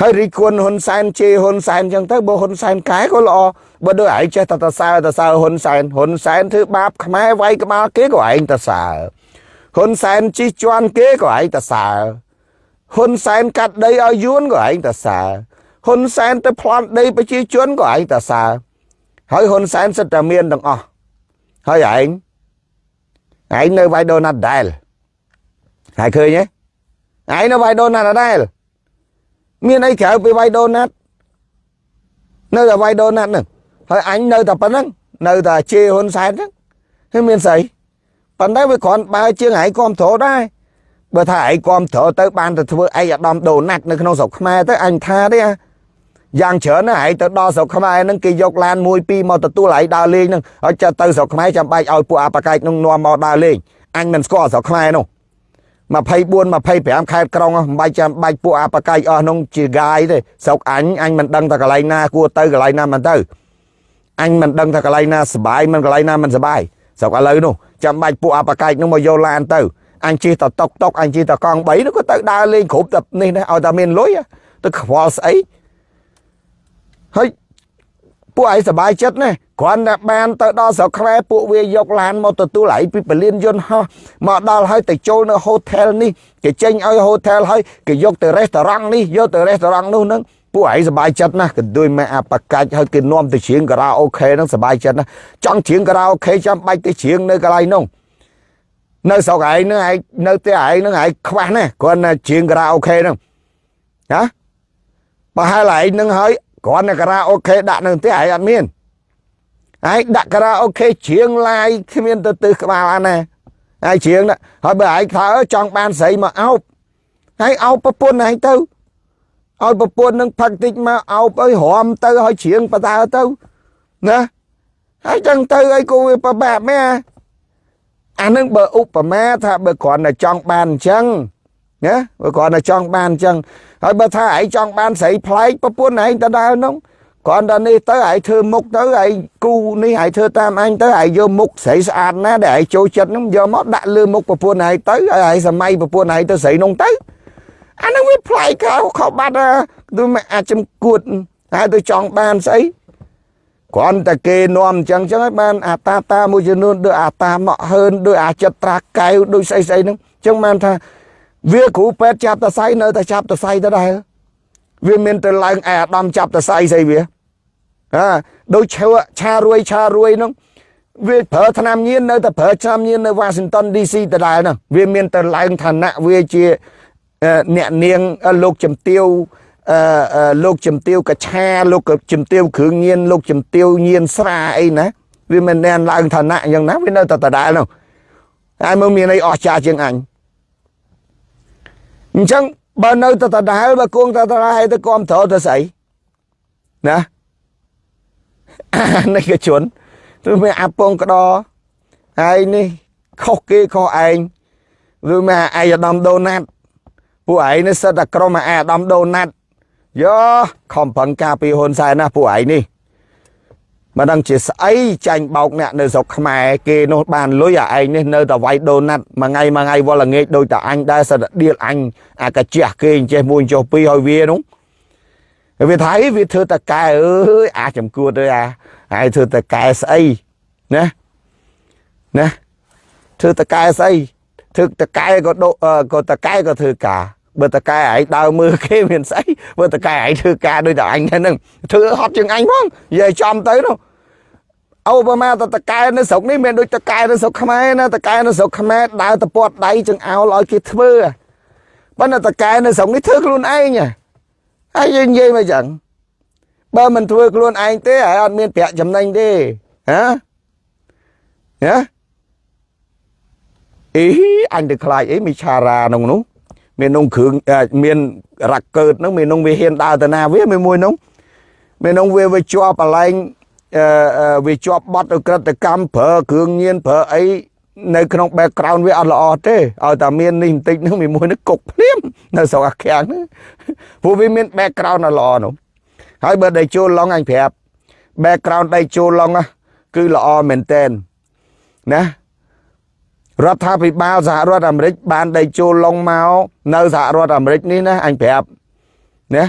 ហើយរីគុណហ៊ុនសែនជេរហ៊ុនសែនអញ្ចឹងទៅបើហ៊ុនសែនកែក៏ល្អបើដូចឯងចេះតែតសើតសើហ៊ុនសែនហ៊ុនសែនធ្វើបាបខ្មែរវាយក្បាលគេក៏ឯងតសើហ៊ុនសែនជិះជាន់គេក៏ឯងតសើហ៊ុនសែនកាត់ដីឲ្យយួនក៏ឯងតសើហ៊ុនសែនទៅប្លន់ដីប្រជាជនក៏ឯងតសើហើយហ៊ុនសែនសិតតែមានទាំងអស់ហើយឯងឯងនៅវាយដូណាត់ដែលហើយឃើញទេឯងនៅវាយដូណាត់ដែល មានអីក្រៅពីវាយដូណាត់នៅតែវាយដូណាត់ហ្នឹងហើយអញនៅតែប៉ុណ្្នឹងនៅតែជេរហ៊ុនសែនហ្នឹងហើយមានស្អីប៉ុន្តែវាគ្រាន់បើជាងឯងគ្រប់ត្រដែរបើថាឯងគ្រប់ត្រទៅបានទៅធ្វើឯកឧត្តមដូណាត់នៅក្នុងស្រុកខ្មែរទៅអញថាទេយ៉ាងច្រើនណាស់ឯងទៅដល់ស្រុកខ្មែរហ្នឹងគេយកឡានមួយពីរមកទទួលឯងដើរលេងហ្នឹងហើយចាំទៅស្រុកខ្មែរចាំបាច់ឲ្យពួកអបកែកនឹងនាំមកដើរលេងអញមិនស្គាល់ស្រុកខ្មែរនោះ 24 25ខេត្តក្រុងមិនបាច់ចាំបាច់ពួកអបកាយអស់នោះជា ગા ຍទេស្រុកអញអញមិនដឹងថាកន្លែងណាគួរទៅកន្លែងណាមិនទៅអញមិនដឹងថាកន្លែងណាសុបាយមិនកន្លែងណាមិនសុបាយស្រុកឥឡូវនោះចាំបាច់ពួកអបកាយនោះមកយកឡានទៅអញជិះតតុកតុកអញជិះតកង់3នោះក៏ទៅដើរលេងគ្រប់តែនេះដែរឲ្យតែមានលុយទៅខ្វល់ស្អីហើយ ពួកឯងសบายចិត្តណាគ្រាន់តែបានទៅដល់ស្រុកខ្មែរពួកវាយកឡានមកទទួលឯងពីពលានយន្តហោះមកដល់ហើយទៅចូលនៅហូថែលនេះគេចេញឲ្យហូថែលហើយគេយកទៅរេស្តូរ៉ង់នេះយកទៅរេស្តូរ៉ង់នោះនឹង ពួកឯងសប្បាយចិត្តណាស់ក៏ដូចម៉ែអាបកាច់ហើយគេនាំទៅច្រៀងការ៉ាអូខេហ្នឹងសប្បាយចិត្តណាស់ចង់ច្រៀងការ៉ាអូខេចាំបាច់ទៅច្រៀងនៅកន្លែងនោះនៅស្រុកឯងហ្នឹងឯងនៅផ្ទះឯងហ្នឹងឯងខ្វះណាគ្រាន់តែច្រៀងការ៉ាអូខេហ្នឹងណាបើហើយឯងហ្នឹងហើយ គ្រាន់តែការ៉ាអូខេដាក់នៅផ្ទះឯងអត់មានឯងដាក់ការ៉ាអូខេច្រៀងឡាយគ្មានទៅទិសក្បាលអាណាហើយច្រៀងហើយបើឯងថាចង់បានស្រីមកអោបហើយអោបប្រពន្ធឯងទៅឲ្យប្រពន្ធនឹងផឹកតិចមកអោបអើយរំទៅឲ្យច្រៀងបដើទៅណាហើយចឹងទៅអីគូវាប្របាក់មែនអានឹងបើឧបមាថាបើគ្រាន់តែចង់បានអញ្ចឹងណាបើគ្រាន់តែចង់បានអញ្ចឹង ហើយបើថាឯងចង់បានស្រីប្លែកប្រពន្ធឯងទៅដើរនោះគ្រាន់តែនេះទៅឯងធ្វើមុខទៅឯងគូនេះឯងធ្វើតាមអញទៅឯងយកមុខស្រីស្អាតណាដែលឯងចូលចិត្តនោះយកមកដាក់លើមុខប្រពន្ធឯងទៅឲ្យឯងសម័យប្រពន្ធឯងទៅស្រីនោះទៅអានឹងវាប្លែកខោខោបាត់ទៅមិនអាចចំគួតហើយទៅចង់បានស្អីគ្រាន់តែគេនាំអញ្ចឹងចឹងហើយបានអាតាតាមួយចំនួនដូចអាតាមកហើនដូចអាចត្រាកែវដូចស្អីស្អីហ្នឹងអញ្ចឹងបានថា វាគ្រូពេទ្យចាប់តសៃនៅតែចាប់តសៃទៅដែរវាមានទៅឡើងឯអាដាមចាប់តសៃស្អីវាអាដូចឈើឆារួយឆារួយហ្នឹងវាប្រើឆ្នាំញៀននៅតែប្រើឆ្នាំញៀននៅ Washington DC ដដែលហ្នឹងវាមានទៅឡើងឋានៈវាជាអ្នកនាងលោកជំទាវអឺលោកជំទាវកឆាលោកជំទាវគ្រឿងញៀនលោកជំទាវញៀនស្រាអីណាវាមិនណែនឡើងឋានៈយ៉ាងណាវានៅតែដដែលនោះហើយមើលមានអីអស្ចារ្យជាងអញ អញ្ចឹងបើនៅតែដដែលបើគង់តែដដែលទៅគាំទ្រទៅស្អីណានេះកជនឬមានអាពងក្តរហើយនេះខុសគេខុសឯងឬមានឯកឧត្តមដូណាត់ពួកឯងនេះសិតតែក្រុមអាដាមដូណាត់យោខំប្រឹងការពីហ៊ុនសែនណាពួកឯងនេះ មិនដឹងជាស្អីចាញ់បោកអ្នកនៅស្រុកខ្មែរគេនោះបានលុយអាឯងនេះនៅតែវាយដូណាត់មួយថ្ងៃមួយថ្ងៃវល់ល្ងាចដូចតែអញដែរសិតដៀលអញអាកាជះគេអញ្ចេះមួយចុះពីរឲ្យវានោះវាថាអីវាធ្វើតកែអើយអាចំគួតអើយអាហើយធ្វើតកែស្អីណាណាធ្វើតកែស្អីធ្វើតកែក៏ក៏តកែក៏ធ្វើការ បើតកែឯងដើរមើលគេមានស្អីបើតកែឯងធ្វើការដូចតែអញហ្នឹងធ្វើហត់ជាងអញផងនិយាយចំទៅនោះអូប្រមាតតកែនៅស្រុកនេះមានដូចតកែនៅស្រុកខ្មែរណាតកែនៅស្រុកខ្មែរដើរទៅពាត់ដៃចង្អោលឲ្យគេធ្វើប៉ុន្តែតកែនៅស្រុកនេះធ្វើខ្លួនឯងហើយយើងនិយាយមកចឹងបើមិនធ្វើខ្លួនឯងទេហើយអត់មានប្រាក់ចំណេញទេហ៎ហ៎អីអញទៅខ្លាចអីមីឆារ៉ាក្នុងនោះ មាននងគ្រឿងមានរ៉ាក់កើតហ្នឹងមាននងវាហ៊ានដើរទៅណាវាមានមួយនោះមាននងវាវាជាប់បលែងអឺវាជាប់បត់ទៅក្រិតកម្មប្រើគ្រឿងញៀនប្រើអីនៅក្នុង background វាអត់ល្អទេឲ្យតែមាននេះបន្តិចហ្នឹងមានមួយនេះគុកភ្លាមនៅស្រុកអាខាំងហ្នឹងព្រោះវាមាន background អត់ល្អនោះហើយបើដេចូលឡុងអញប្រាប់ background ដេចូលឡុងគឺល្អមែនតែនណា រដ្ឋាភិបាលសហរដ្ឋអាមេរិកបានដេកចូលឡុងមកនៅសហរដ្ឋអាមេរិកនេះណាអញប្រាប់ណា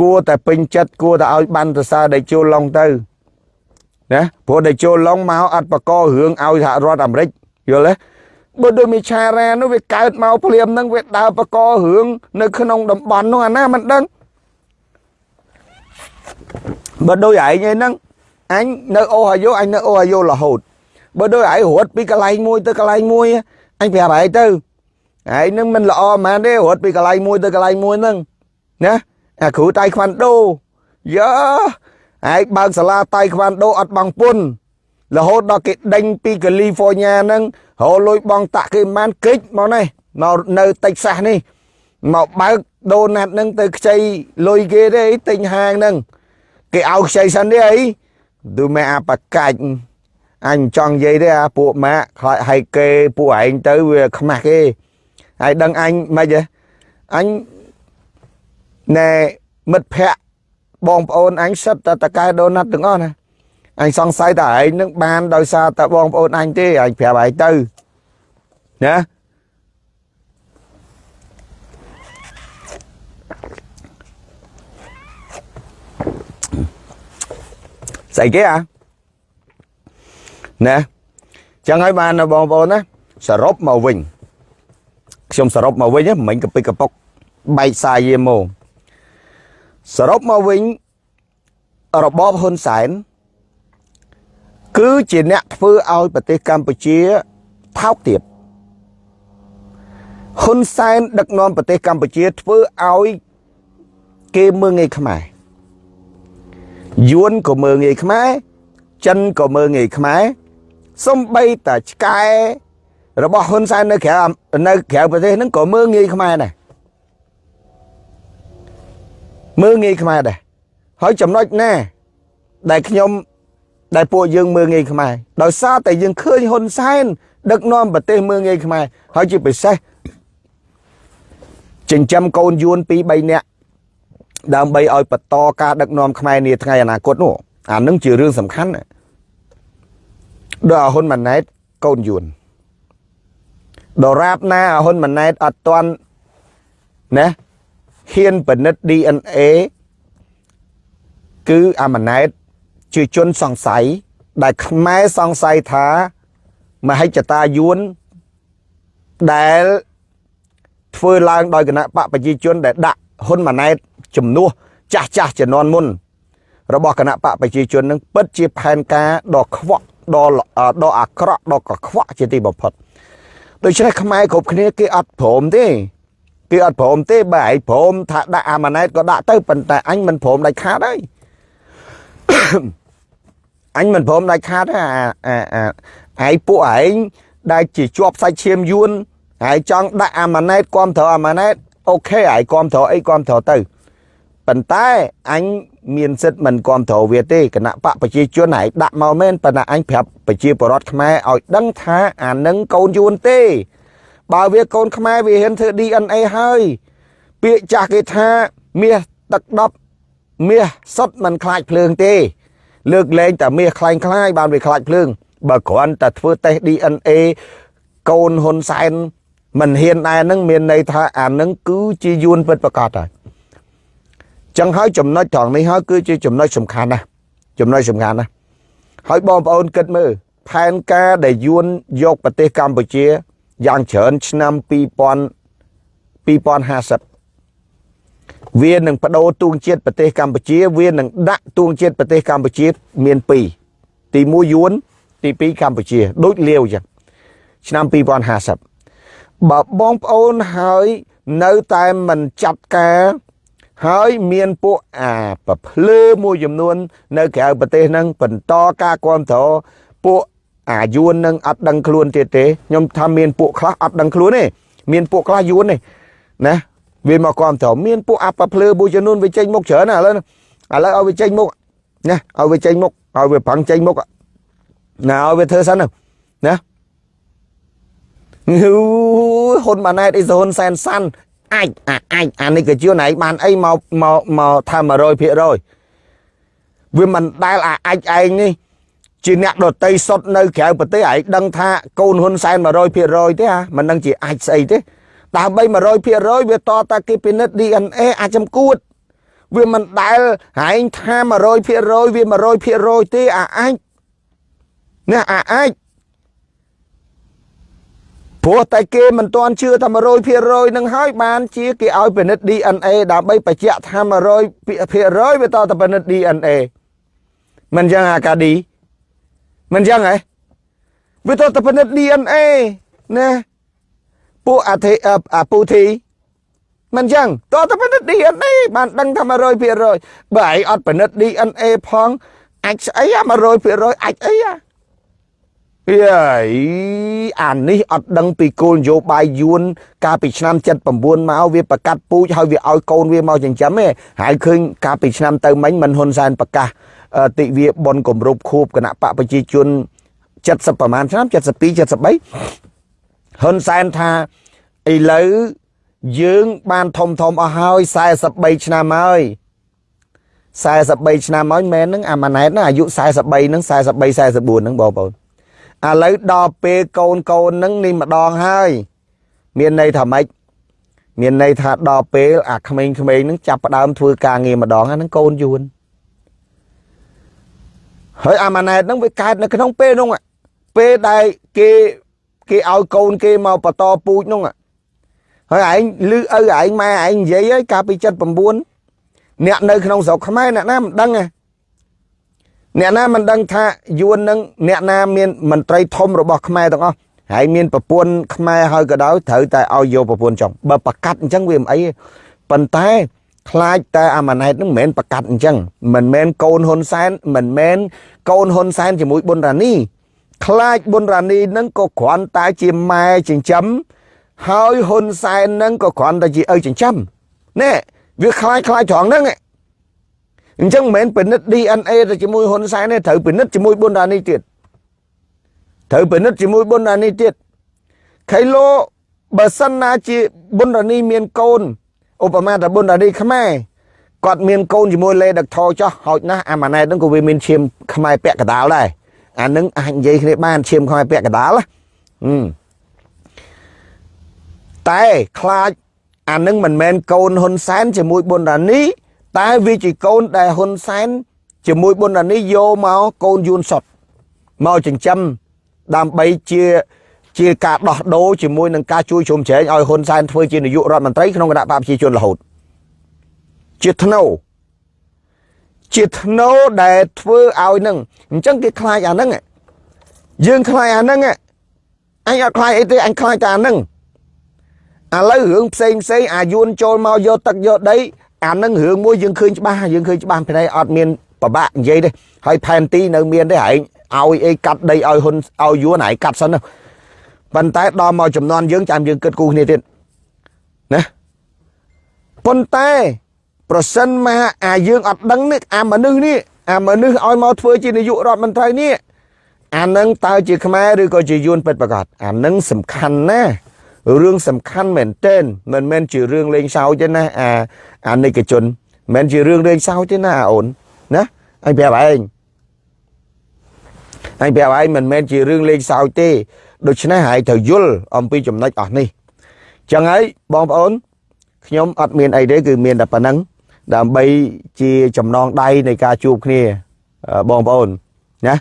គួរតែពេញចិត្តគួរតែឲ្យបានសរសើរដេកចូលឡុងទៅណាព្រោះដេកចូលឡុងមកអត់បកករឿងឲ្យសហរដ្ឋអាមេរិកយល់ទេបើដូចមីឆារ៉ានោះវាកើតមកភ្លាមហ្នឹងវាដើរបកករឿងនៅក្នុងតំបន់នោះអាណាមិនដឹងបើដូចឯងឯហ្នឹងអញនៅអូហាយ៉ូអញនៅអូហាយ៉ូរហូត បើដូចឯងរត់ពីកន្លែងមួយទៅកន្លែងមួយអញប្រាប់ឯងទៅឯងនឹងមិនល្អហ្មងទេរត់ពីកន្លែងមួយទៅកន្លែងមួយហ្នឹងណាអាគ្រូតៃខ្វាន់ដូយើឯងបើកសាលាតៃខ្វាន់ដូអត់បងពុនរហូតដល់គេដេញពីកាលីហ្វ័រញ៉ាហ្នឹងរហូតលុយបងតាក់គេមិនគិចមកនេះមកនៅតិចសាសនេះមកបើកដូណាត់ហ្នឹងទៅខ្ចីលុយគេទេទិញហាងហ្នឹងគេឲ្យខ្ចីសិនទេអីទូមែអាបកាច់ អញចង់និយាយទេអាពួកម៉ាក់ខ្លាចឲ្យគេពួកឯងទៅវាខ្មាស់គេហើយដឹងអញមិនហ៎អញណែមិត្តភ័ក្ដិបងប្អូនអញសិតតែតកែដូណាត់ទាំងអស់ណាអញសង្ស័យតែឯងនឹងបានដោយសារតែបងប្អូនអញទេអញប្រាប់ឯងទៅណាស្អីគេអា ណាចឹងហើយបានបងប្អូនណាសរុបមកវិញខ្ញុំសរុបមកវិញមិញកពិកកពុកបែកសាយយាមកសរុបមកវិញរបបហ៊ុនសែនគឺជាអ្នកធ្វើឲ្យប្រទេសកម្ពុជាថោកទាបហ៊ុនសែនដឹកនាំប្រទេសកម្ពុជាធ្វើឲ្យគេមើងងាយខ្មែរយួនក៏មើងងាយខ្មែរចិនក៏មើងងាយខ្មែរ សំបីតាឆ្កែរបស់ហ៊ុនសែននៅក្រៅនៅក្រៅប្រទេសហ្នឹងក៏មើងងាយខ្មែរដែរមើងងាយខ្មែរដែរហើយចំណុចណាដែលខ្ញុំដែលពួកយើងមើងងាយខ្មែរដោយសារតែយើងឃើញហ៊ុនសែនដឹកនាំប្រទេសមើងងាយខ្មែរហើយជាពិសេសចិញ្ចឹមកូនយួន2 3នាក់ដើម្បីឲ្យបន្តការដឹកនាំខ្មែរនាថ្ងៃអនាគតនោះអានឹងជារឿងសំខាន់ ដល់ហ៊ុនម៉ាណែតកូនយួនដរាបណាហ៊ុនម៉ាណែតអត់ទាន់ណាហ៊ានបនិត DNA គឺអាម៉ាណែតជាជនសង្ស័យដែលខ្មែរសង្ស័យថាមហិច្ឆតាយួនដែលធ្វើឡើងដោយគណៈបកប្រជាជន ដែលដាក់ហ៊ុនម៉ាណែតជំនួសចាស់ចាស់ជំនាន់មុន របស់គណៈបកប្រជាជននឹងពិតជាផែនការដ៏ខ្វក់ ដ៏ដ៏អាក្រក់ដ៏កខ្វក់ជាទីបំផុតដូច្នេះខ្មែរគ្រប់គ្នាគេអត់ព្រមទេគេអត់ព្រមទេបើឯងព្រមថាដាក់អាម៉ាណែតក៏ដាក់ទៅប៉ុន្តែអញមិនព្រមដាច់ខាតហើយអញមិនព្រមដាច់ខាតទេអាឯងពួកឯងដែលជាជាប់សាច់ឈាមយួនហើយចង់ដាក់អាម៉ាណែតគាំទ្រអាម៉ាណែតអូខេហើយគាំទ្រអីគាំទ្រទៅប៉ុន្តែអញមានសិទ្ធិមិនគាំទ្រវាទេគណៈបកប្រជាជនហើយដាក់មកមែនប៉ុន្តែអញប្រាប់ប្រជាពលរដ្ឋខ្មែរឲ្យដឹងថាអានឹងកូនយួនទេ បើវាកូនខ្មែរវាហ៊ានធ្វើ DNA ហើយពាក្យចាស់គេថាមាសទឹកដប់មាសសុតមិនខ្លាចភ្លើងទេ លើកលែងតែមាសខ្លាញ់ខ្លាយបានវាខ្លាចភ្លើង បើគ្រាន់តែធ្វើតេស្ត DNA កូនហ៊ុនសែនមិនហ៊ានដែរនឹងមានន័យថាអានឹងគឺជាយួនពិតប្រកបហើយ ចឹងហើយចំណុចត្រង់នេះហើយគឺជាចំណុចសំខាន់ណាស់ចំណុចសំខាន់ណាស់ហើយបងប្អូនគិតមើលផែនការដែលយួនយកប្រទេសកម្ពុជាយ៉ាងច្រើនឆ្នាំ2000 2050វានឹងបដូរទួងជាតិប្រទេសកម្ពុជា វានឹងដាក់ទួងជាតិប្រទេសកម្ពុជាមាន2ទី1យួនទី2កម្ពុជាដូចលាវចឹងឆ្នាំ2050បើបងប្អូនហើយនៅតែមិនចាត់ការ ហើយមានពួកអាប្រភ្លើមួយចំនួន នៅក្រៅប្រទេសហ្នឹងបន្តការគ្រប់គ្រងពួកអាយួននឹងអត់ដឹងខ្លួនទៀតទេខ្ញុំថាមានពួកខ្លះអត់ដឹងខ្លួនទេមានពួកខ្លះយួនទេណាវាមកគ្រប់គ្រងមានពួកអាប្រភ្លើមួយចំនួនវាចេញមុខច្រើនណាឥឡូវឥឡូវឲ្យវាចេញមុខណាឲ្យវាចេញមុខឲ្យវាប្រឹងចេញមុខណាឲ្យវាធ្វើសិនណាហ៊ុនម៉ាណែតអ៊ីហ៊ុនសែនសាន់ អាចអាចអានេះក៏ជាណៃបានអីមកមកមកថា100%វាមិនដែលអាអាចឯងនេះជាអ្នកដតីសុតនៅក្រៅប្រទេសឯងដឹងថាកូនហ៊ុនសែន100%ទេហ่าមិនដឹងជាអាចស្អីទេដើម្បី100%វាតតាគេពិនិត្យ DNA អាចចំគួតវាមិនដែលហែងថា100%វា100%ទេអាអាចនេះអាអាច ព្រោះតែគេមិនទាន់ជឿថា100%នឹងហើយបានជាគេឲ្យពិនិត្យ DNA ដើម្បីបញ្ជាក់ថា100%វាតទៅពិនិត្យ DNA មិនចឹងអាកាឌីមិនចឹងហ៎វាតទៅពិនិត្យ DNA ណាពួកអាទេអាពូធីមិនចឹងតទៅពិនិត្យ DNA បានដឹងថា100%បើឯងអត់ពិនិត្យ DNA ផងអាចស្អីអា100%អាចអីអា យេអានេះអត់ដឹងពីគោលនយោបាយយួន កាលពីឆ្នាំ79មកវាប្រកាសពូជហើយវាឲ្យកូនវាមកចិញ្ចឹមឯងហើយឃើញកាលពីឆ្នាំទៅមិញមិនហ៊ុនសែនប្រកាសទិវាបនគម្រប់ខួបគណៈបកប្រជាជន70ប្រហែលឆ្នាំ72 73ហ៊ុនសែនថាឥឡូវយើងបានធំធំអស់ហើយ43ឆ្នាំហើយ43ឆ្នាំហើយមែនហ្នឹងអាម៉ាណែតហ្នឹងអាយុ43ហ្នឹង43 44ហ្នឹងបងប្អូន ឥឡូវដល់ពេលកូនកូននឹងនេះម្ដងហើយ មានន័យថាម៉េចមានន័យថាដល់ពេលអាក្មេងៗនឹងចាប់ផ្ដើមធ្វើការងារម្ដងហ្នឹងកូនយួនហើយអាម៉ាណែតហ្នឹងវាកើតនៅក្នុងពេលនោះពេលដែលគេគេឲ្យកូនគេមកបន្តពូជនោះហើយឯងលឺឪឯងម៉ែឯងនិយាយហើយកាលពី79អ្នកនៅក្នុងស្រុកខ្មែរអ្នកណាមិនដឹងទេ អ្នកណាមិនដឹងថាយួននឹងអ្នកណាមានមន្ត្រីធំរបស់ខ្មែរទាំងអស់ហើយមានប្រពន្ធខ្មែរហើយក៏ដោយត្រូវតែឲ្យយកប្រពន្ធចង់បើប្រកាសអញ្ចឹងវាមិនអីទេប៉ុន្តែខ្លាចតែអាម៉ាណែតនឹងមិនមែនប្រកាសអញ្ចឹងមិនមែនកូនហ៊ុនសែនមិនមែនកូនហ៊ុនសែនជាមួយប៊ុនរ៉ានីខ្លាចប៊ុនរ៉ានីនឹងក៏គ្រាន់តែជាម៉ែចិញ្ចឹមហើយហ៊ុនសែននឹងក៏គ្រាន់តែជាឪចិញ្ចឹមណែវាខ្លាចខ្លាចត្រង់ហ្នឹង អញ្ចឹងមិនមែនពិនិត្យ DNA ទៅជាមួយហ៊ុនសែនទេត្រូវពិនិត្យជាមួយប៊ុនរ៉ានីទៀតត្រូវពិនិត្យជាមួយប៊ុនរ៉ានីទៀតខៃឡូបើសិនណាជាប៊ុនរ៉ានីមានកូនឧបមាថាប៊ុនរ៉ានីខ្មែរគាត់មានកូនជាមួយលេដឹកថោចោះហោចណាស់អាម៉ាណែតហ្នឹងក៏វាមានឈាមខ្មែរពាក់កដាលដែរអានឹងអាចនិយាយគ្នាបានឈាមខ្មែរពាក់កដាលតែខ្លាចអានឹងមិនមែនកូនហ៊ុនសែនជាមួយប៊ុនរ៉ានី តែវាជាកូនដែលហ៊ុនសែនជាមួយប៊ុនរ៉ានីយកមកកូនយួនសុតមកចិញ្ចឹមដើម្បីជាជាការដោះដូរជាមួយនឹងការជួយជ្រោមជ្រែងឲ្យហ៊ុនសែនធ្វើជានាយករដ្ឋមន្ត្រីក្នុងគណៈបកប្រជាជនរហូតជាធ្នូជាធ្នូដែលធ្វើឲ្យនឹងអញ្ចឹងគេខ្លាចអាហ្នឹងយើងខ្លាចអាហ្នឹងអញអត់ខ្លាចអីទេអញខ្លាចតែអាហ្នឹងឥឡូវរឿងផ្សេងផ្សេងអាយួនចូលមកយកទឹកយកដី អានឹងរឿងមួយយើងឃើញច្បាស់យើងឃើញច្បាស់ពីនេះអត់មានប្របាក់និយាយទេហើយផែនទីនៅមានទេហែងឲ្យអីកាត់ដីឲ្យហ៊ុនឲ្យយួនហែងកាត់សិនណាប៉ុន្តែដល់មកចំនួនយើងចាំយើងគិតគូគ្នាទៀតណាប៉ុន្តែប្រសិនមកអាយើងអត់ដឹងនេះអាមនុស្សនេះអាមនុស្សឲ្យមកធ្វើជានាយករដ្ឋមន្ត្រីនេះអានឹងតើជាខ្មែរឬក៏ជាយួនពិតប្រាកដអានឹងសំខាន់ណាស់ រឿងសំខាន់មែនទែនមិនមែនជារឿងលេងសើចទេណាអាអានិកជនមិនមែនជារឿងលេងសើចទេណាអូនណាអញប្រាប់ឯងអញប្រាប់ឯងមិនមែនជារឿងលេងសើចទេដូច្នេះហើយត្រូវយល់អំពីចំណុចអស់នេះចឹងហើយបងប្អូនខ្ញុំអត់មានអីទេគឺមានតែប៉ុណ្ណឹងដើម្បីជាចំណងដៃនៃការជួបគ្នាបងប្អូនណា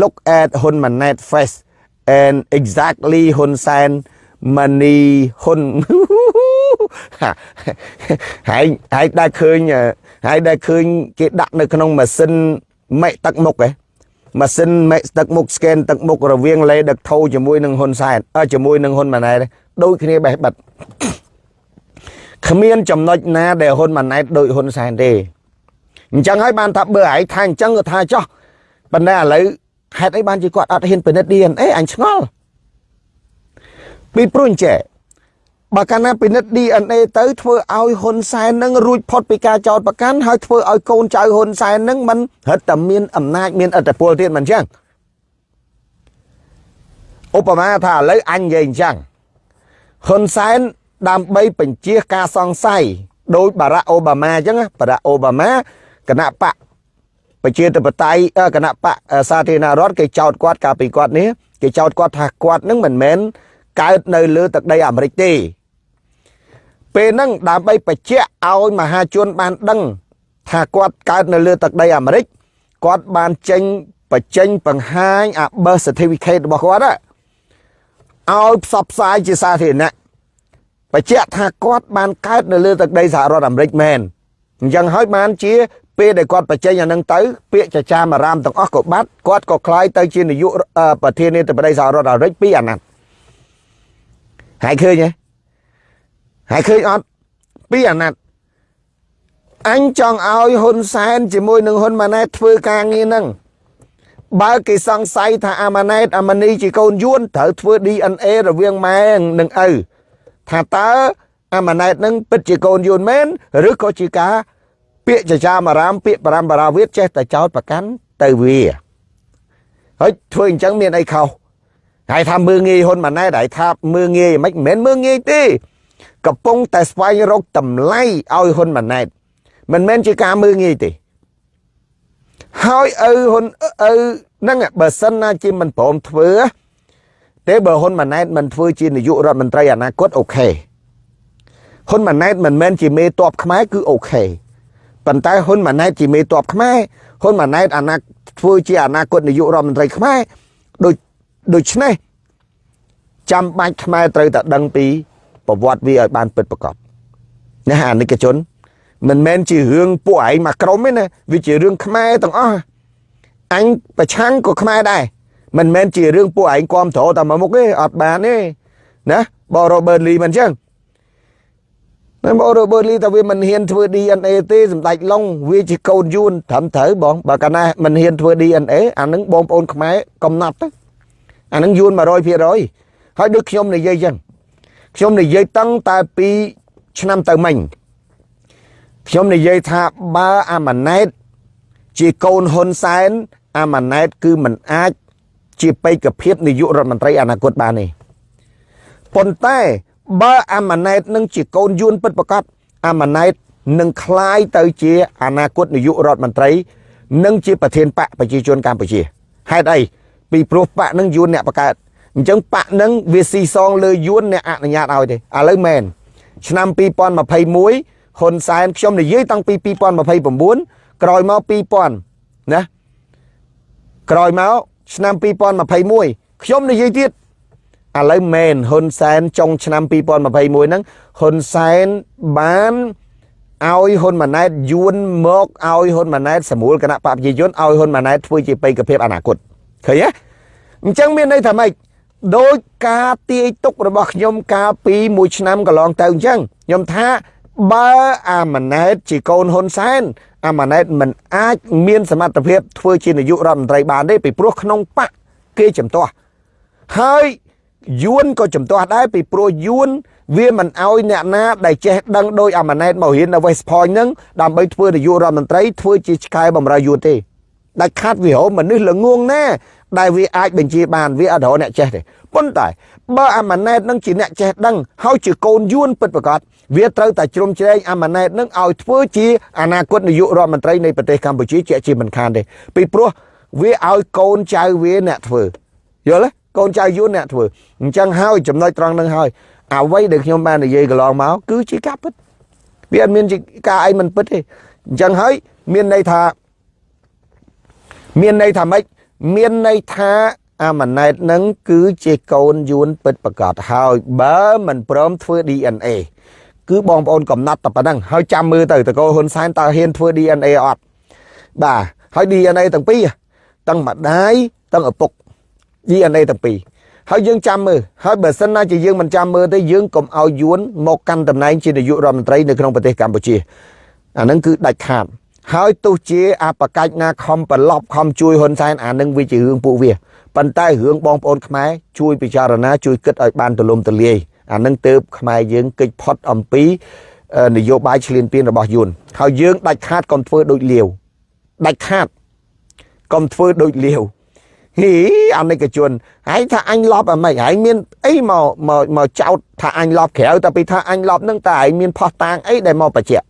look at Hun Manet face and exactly Hun Sen មនីហ៊ុនហើយហើយដែលឃើញហើយដែលឃើញគេដាក់នៅក្នុងម៉ាស៊ីនមេទឹកមុខហ៎ម៉ាស៊ីនមេទឹកមុខ scan ទឹកមុខរវាងលេដឹកថោជាមួយនឹងហ៊ុនសែនអើជាមួយនឹងហ៊ុនម៉ាណែតដូចគ្នាបេះបិទគ្មានចំណុចណាដែលហ៊ុនម៉ាណែតដូចហ៊ុនសែនទេអញ្ចឹងហើយបានថាបើឯងថាអញ្ចឹងក៏ថាចោះប៉ុន្តែឥឡូវ ហេតុអីបានជាគាត់អត់ហ៊ានពិនិត្យ DNA អញឆ្ងល់ពីព្រោះអញ្ចេះបើកាលណាពិនិត្យ DNA ទៅធ្វើឲ្យហ៊ុនសែននឹងរួចផុតពីការចោទប្រកាន់ហើយធ្វើឲ្យកូនចៅហ៊ុនសែននឹងមិនរឹតតែមានអំណាចមានអធិបុលទៀតមិនអញ្ចឹងឧបមាថាឥឡូវអញនិយាយអញ្ចឹងហ៊ុនសែនដើម្បីបញ្ជាការសង្ស័យដោយបារ៉ាអូបាម៉ាអញ្ចឹងបារ៉ាអូបាម៉ាគណៈបក ប្រជាធិបតេយ្យគណៈបកសាធារណរដ្ឋគេចោទគាត់កាលពីគាត់នេះគេចោទគាត់ថាគាត់នឹងមិនមែនកើតនៅលើទឹកដីអាមេរិកទេពេលហ្នឹងដើម្បីបញ្ជាក់ឲ្យមហាជនបានដឹងថាគាត់កើតនៅលើទឹកដីអាមេរិកគាត់បានចេញបញ្ចេញបង្ហាញអា birth certificate របស់គាត់ឲ្យផ្សព្វផ្សាយជាសាធារណៈបញ្ជាក់ថាគាត់បានកើតនៅលើទឹកដីសហរដ្ឋអាមេរិកមែន អញ្ចឹងហើយបានជាពេលដែលគាត់បញ្ចេញអានឹងទៅពាក្យចចាមអារាមទាំងអស់ក៏បាត់គាត់ក៏คล้ายទៅជានាយកប្រធានាធិបតីសហរដ្ឋអាមេរិកពីអាណត្តិហើយឃើញទេហើយឃើញអត់ពីអាណត្តិអញចង់ឲ្យហ៊ុនសែនជាមួយនឹងហ៊ុនម៉ាណែតធ្វើការងារហ្នឹងបើគេសង្ស័យថាអាម៉ាណែតអាម៉ានីជាកូនយួនត្រូវធ្វើ DNA រវាងម៉ែនិងឪថាតើ អាម៉ាណែតនឹងពិតជាកូនយួនមែនឬក៏ជាការពាក្យចចាមអារាមពាក្យបរមបារាវិទ្យចេះតែចោតប្រកាន់ទៅវាហើយធ្វើអញ្ចឹងមានអីខុសហើយថាមើងងាយហ៊ុនម៉ាណែតហើយថាមើងងាយមិនមែនមើងងាយទេកំពុងតែស្វែងរកតម្លៃឲ្យហ៊ុនម៉ាណែតមិនមែនជាការមើងងាយទេហើយឪហ៊ុនឪហ្នឹងបើសិនណាជាមិនព្រមធ្វើទេបើហ៊ុនម៉ាណែតមិនធ្វើជានាយករដ្ឋមន្ត្រីអនាគតអូខេ ហ៊ុនម៉ាណែតមិនមែនជាមេតបខ្មែរគឺអូខេប៉ុន្តែហ៊ុនម៉ាណែតជាមេតបខ្មែរហ៊ុនម៉ាណែតអនាគតធ្វើជាអនាគតនាយករដ្ឋមន្ត្រីខ្មែរដូចដូច្នេះចាំបាច់ខ្មែរត្រូវតែដឹងពីប្រវត្តិវាឲ្យបានពិតប្រាកដណាអានិកជន មិនមែនជារឿងពួកឯងមកក្រុមទេណាវាជារឿងខ្មែរទាំងអស់អញប្រឆាំងក៏ខ្មែរដែរមិនមែនជារឿងពួកឯងគ្រប់ត្រតែមកមុខទេអត់បានទេណាបរ៉ូបឺតលីមិនអញ្ចឹង តែបរ៉ូបឺតលីតែវាមិនហ៊ានធ្វើ DNA ទេសម្ដេចឡុងវាជាកូនយួនត្រឹមត្រូវបងបើកាលណាមិនហ៊ានធ្វើ DNA អានឹងបងប្អូនខ្មែរកំណត់ទៅអានឹងយួន100%ហើយដូចខ្ញុំនិយាយអញ្ចឹងខ្ញុំនិយាយតាំងតែពីឆ្នាំទៅមិញខ្ញុំនិយាយថាបើអាម៉ាណែតជាកូនហ៊ុនសែនអាម៉ាណែតគឺមិនអាច ជាបេក្ខភាពនាយករដ្ឋមន្ត្រីអនាគតបានទេប៉ុន្តែ បើអាម៉ាណែតនឹងជាកូនយួនពិតប្រកបអាម៉ាណែតនឹងคล้ายទៅជាអនាគតនាយករដ្ឋមន្ត្រីនិងជាប្រធានបកប្រជាជនកម្ពុជាហេតុអីពីព្រោះបកនឹងយួនអ្នកបង្កើតអញ្ចឹងបកនឹងវាស៊ីសងលើយួនអ្នកអនុញ្ញាតឲ្យទេឥឡូវមែនឆ្នាំ2021ហ៊ុនសែនខ្ញុំនិយាយតាំងពី2029ក្រោយមក2000ណាក្រោយមកឆ្នាំ2021ខ្ញុំនិយាយទៀត ឥឡូវមែនហ៊ុនសែនចុងឆ្នាំ2021ហ្នឹងហ៊ុនសែនបានឲ្យហ៊ុនម៉ាណែតយួនមកឲ្យហ៊ុនម៉ាណែតសម្រួលគណៈបព្វជិជនឲ្យហ៊ុនម៉ាណែតធ្វើជាបេក្ខភាពអនាគតឃើញទេអញ្ចឹងមានន័យថាម៉េចដោយការទាយទុករបស់ខ្ញុំកាលពីមួយឆ្នាំកន្លងទៅអញ្ចឹងខ្ញុំថាបើអាម៉ាណែតជាកូនហ៊ុនសែនអាម៉ាណែតមិនអាចមានសមត្ថភាពធ្វើជានាយករដ្ឋមន្ត្រីបានទេពីព្រោះក្នុងបកគេចំទាស់ហើយ យួនក៏ចំទាស់ដែរពីព្រោះយួនវាមិនអោយអ្នកណាដែលចេះដឹងដោយអាម៉ាណែតមករៀននៅ West Point ហ្នឹងដើម្បីធ្វើនាយករដ្ឋមន្ត្រីធ្វើជាឆ្កែបម្រើយួនទេដាច់ខាត់វាហៅមនុស្សល្ងងណាដែលវាអាចបញ្ជាបានវាអត់រអ្នកចេះទេប៉ុន្តែបើអាម៉ាណែតនឹងជាអ្នកចេះដឹងហើយជាកូនយួនពិតប្រាកដវាត្រូវតែជ្រុំជ្រែងអាម៉ាណែតនឹងឲ្យធ្វើជាអនាគតនាយករដ្ឋមន្ត្រីនៃប្រទេសកម្ពុជាជាជាមិនខានទេពីព្រោះវាឲ្យកូនចៅវាអ្នកធ្វើយល់ទេ កូនចៅយួនអ្នកធ្វើអញ្ចឹងហើយចំណុចត្រង់នឹងហើយអ្វីដែលខ្ញុំបាននិយាយកន្លងមកគឺជាការពិតវាអត់មានជាការអីមិនពិតទេអញ្ចឹងហើយមានន័យថាមានន័យថាម៉េចមានន័យថាអាម៉ាណែតនឹងគឺជាកូនយួនពិតប្រកបហើយបើមិនព្រមធ្វើ DNA គឺបងប្អូនកំណត់តែប៉ុណ្ណឹងហើយចាំមើលទៅតកោហ៊ុនសែនតើហ៊ានធ្វើ DNA អត់បាទហើយ DNA ទាំងពីរទាំងម្ដាយទាំងឪពុក DNA ទាំងពីរហើយយើងចាំមើលហើយបើសិនណាជាយើងមិនចាំមើលទេយើងកុំឲ្យយួនមកកាន់តំណែងជានាយករដ្ឋមន្ត្រីនៅក្នុងប្រទេសកម្ពុជាអានឹងគឺដាច់ខាតហើយទោះជាអបកាច់ណាខំប្រឡប់ខំជួយហ៊ុនសែនអានឹងវាជារឿងពួកវាប៉ុន្តែរឿងបងប្អូនខ្មែរជួយពិចារណាជួយគិតឲ្យបានទូលំទូលាយអានឹងទៅខ្មែរយើងកិច្ចផុតអំពីនយោបាយឈ្លានពានរបស់យួនហើយយើងដាច់ខាតកុំធ្វើដូចលាវដាច់ខាតកុំធ្វើដូចលាវ ហីអនិកជនហើយថាអញលប់អាម៉េចហើយមានអីមកមកមកចោតថាអញលប់ក្រៅតែពីថាអញលប់នឹងតែឯងមានផោះតាងអីដែលមកបញ្ជាក់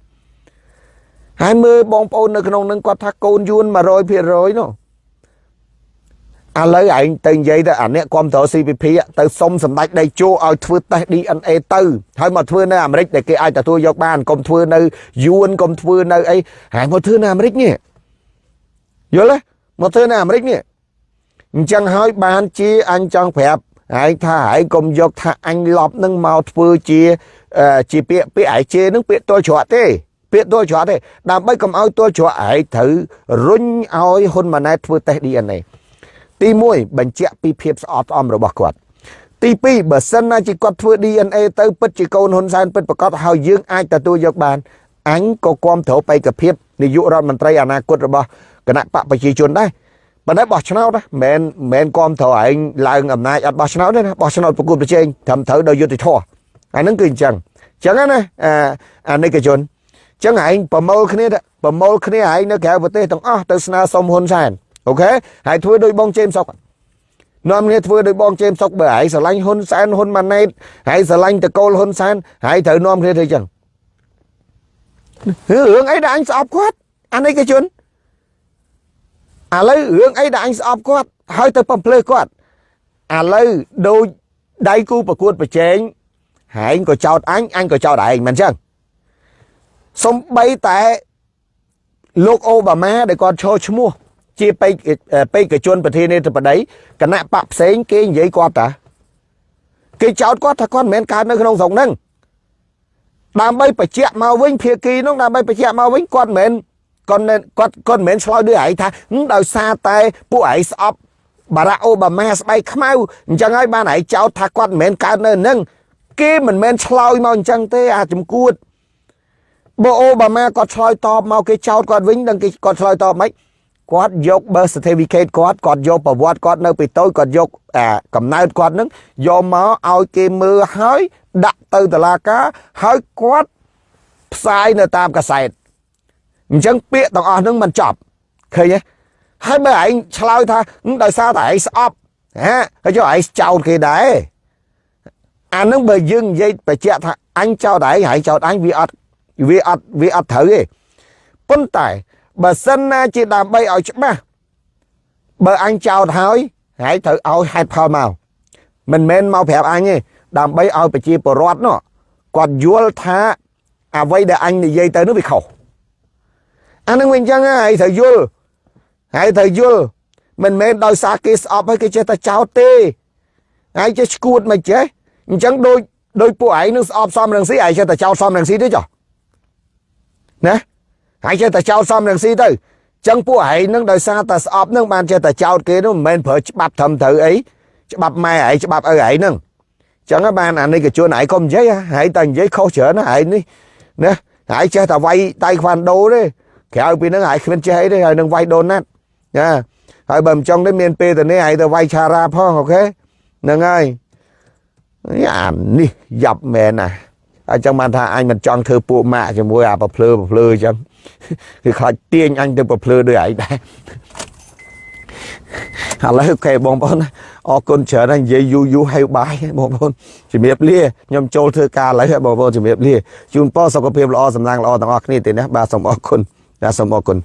ហើយមើលបងប្អូននៅក្នុងនឹងគាត់ថាកូនយួន100%នោះឥឡូវឯងទៅនិយាយទៅអាអ្នកគ្រប់តរ CPP ទៅសុំសម្ដេចដេជោឲ្យធ្វើតេស្ត DNA ទៅហើយមកធ្វើនៅអាមេរិកដែលគេអាចទទួលយកបានកុំធ្វើនៅយួនកុំធ្វើនៅអីហើយមកធ្វើនៅអាមេរិកនេះយល់ទេមកធ្វើនៅអាមេរិកនេះ អញ្ចឹងហើយបានជាអញចង់ប្រាប់ហើយថាហើយកុំយកថាអញលប់នឹងមកធ្វើជាជាពាក្យពាក្យឯជេនឹងពាក្យទល់ច្រត់ទេ ពាក្យទល់ច្រត់ទេដើម្បីកុំឲ្យទល់ច្រត់ឯងត្រូវរុញឲ្យហ៊ុនម៉ាណែតធ្វើតេស្ត DNA ទី1បញ្ជាក់ពីភាពស្អប់ស្អំរបស់គាត់ទី2បើសិនណាជាគាត់ធ្វើ DNA ទៅពិតជាកូនហ៊ុនសែនពិតប្រកបហើយយើងអាចទទួលយកបានអញក៏គ្រប់ត្រូវបេក្ខភាពនាយករដ្ឋមន្ត្រីអនាគតរបស់គណៈបកប្រជាជនដែរ បើណែបោះឆ្នោតណាមិនមិនគ្រប់ត្រូវឯងឡើងអំណាចអត់បោះឆ្នោតទេណាបោះឆ្នោតប្រគល់ប្រជែងត្រឹមត្រូវដោយយុត្តិធម៌អាហ្នឹងគឺអញ្ចឹងអញ្ចឹងណាអាអានិកជនចឹងឯងប្រមូលគ្នាប្រមូលគ្នាឯងនៅក្រៅប្រទេសទាំងអស់ទៅស្នើសុំហ៊ុនសែនអូខេហើយធ្វើដោយបងជេមសុកនាំគ្នាធ្វើដោយបងជេមសុកបើឯងស្រឡាញ់ហ៊ុនសែនហ៊ុនម៉ាណែតហើយស្រឡាញ់តកូលហ៊ុនសែនហើយត្រូវនាំគ្នាធ្វើចឹងរឿងអីដែលអញស្អប់គាត់អានេះគេជន់ ឥឡូវរឿងអីដែលអញស្អប់គាត់ហើយទៅបំភ្លើគាត់ឥឡូវដូចដៃគូប្រកួតប្រជែងហែងក៏ចោតអញអញក៏ចោតឯងមិនចឹងសំបីតែលោកអូបាម៉ាដែលគាត់ឈរឈ្មោះជាបេក្ខបេក្ខជនប្រធានាធិបតីគណៈបកផ្សេងគេនិយាយគាត់តាគេចោទគាត់ថាគាត់មិនមែនកើតនៅក្នុងស្រុកហ្នឹងដើម្បីបញ្ជាក់មកវិញភាគីនោះដើម្បីបញ្ជាក់មកវិញគាត់មិនមែន គាត់មិនគាត់គាត់មិនមែនឆ្លើយដូចឯងថាហឹមដោយសារតែពួកឯងស្អប់បារ៉ាក់អូបាម៉ាស្បែកខ្មៅអញ្ចឹងហើយបានឯងចោទថាគាត់មិនមែនកើតនៅនឹងគេមិនមែនឆ្លើយមកអញ្ចឹងទេអាចំគួតបើអូបាម៉ាគាត់ឆ្លើយតបមកគេចោទគាត់វិញដឹងគេគាត់ឆ្លើយតបមិនគាត់យក birth certificate គាត់គាត់យកប្រវត្តិគាត់នៅពីតូចគាត់យកអាកំណើតគាត់នឹងយកមកឲ្យគេមើលហើយដាក់ទៅតុលាការហើយគាត់ផ្សាយនៅតាមកាសែត អញ្ចឹងពាក្យទាំងអស់ហ្នឹងមិនចប់ឃើញទេហើយបើឯងឆ្លើយថាដោយសារតែឯងស្អប់ហាហើយចុះឯងចោទគេដែរអានឹងបើយើងនិយាយបញ្ជាក់ថាអញចោទឯងហើយចោទអញវាអត់វាអត់វាអត់ត្រូវទេប៉ុន្តែបើសិនណាជាដើម្បីឲ្យច្បាស់បើអញចោទហើយហើយត្រូវឲ្យហេតុផលមកមិនមែនមកប្រាប់អញទេដើម្បីឲ្យប្រជាពលរដ្ឋនោះគាត់យល់ថាអ្វីដែលអញនិយាយទៅនោះវាខុស អានឹងវិញអញ្ចឹងហើយត្រូវយល់ហើយត្រូវយល់មិនមែនដោយសារគេស្អប់ហើយគេចេះតែចោទទេហើយចេះឈួតមិនចេះអញ្ចឹងដូចដោយពួកឯងនឹងស្អប់សំរងស៊ីឯងចេះតែចោទសំរងស៊ីទេចុះណាហើយចេះតែចោទសំរងស៊ីទៅចឹងពួកឯងនឹងដោយសារតែស្អប់នឹងបានចេះតែចោទគេនោះមិនមែនប្រើច្បាប់ត្រឹមត្រូវអីច្បាប់ម៉ែឯងច្បាប់ឪឯងនឹងចឹងបានអានេះកជួនឯងកុំនិយាយហើយតែនិយាយខុសច្រើនណាឯងនេះណាហើយចេះតែវាយតៃខ្វាន់ដូទេ ក្រៅពីហ្នឹងហើយគ្មានចេះអីទេហើយនឹងវាយដូណាត់ណាហើយបើមិនចង់ទេមានពេលទៅនេះហើយទៅវាយឆារ៉ាផងអូខេហ្នឹងហើយអានេះយ៉ាប់មែនណាអញ្ចឹងបានថាអញមិនចង់ធ្វើពួកម៉ាក់ជាមួយអាប្រភ្លើប្រភ្លើអញ្ចឹងគឺខ្លាចទាញអញទៅប្រភ្លើដូចឯងដែរឥឡូវអូខេបងប្អូនអរគុណច្រើនហើយនិយាយយូរយូរហើយបាយបងប្អូនជំរាបលាខ្ញុំចូលធ្វើការឥឡូវបងប្អូនជំរាបលាជូនពរសុខភាពល្អសំណាងល្អទាំងអស់គ្នាទេណាបាទសូមអរគុណ បាទសូមអរគុណ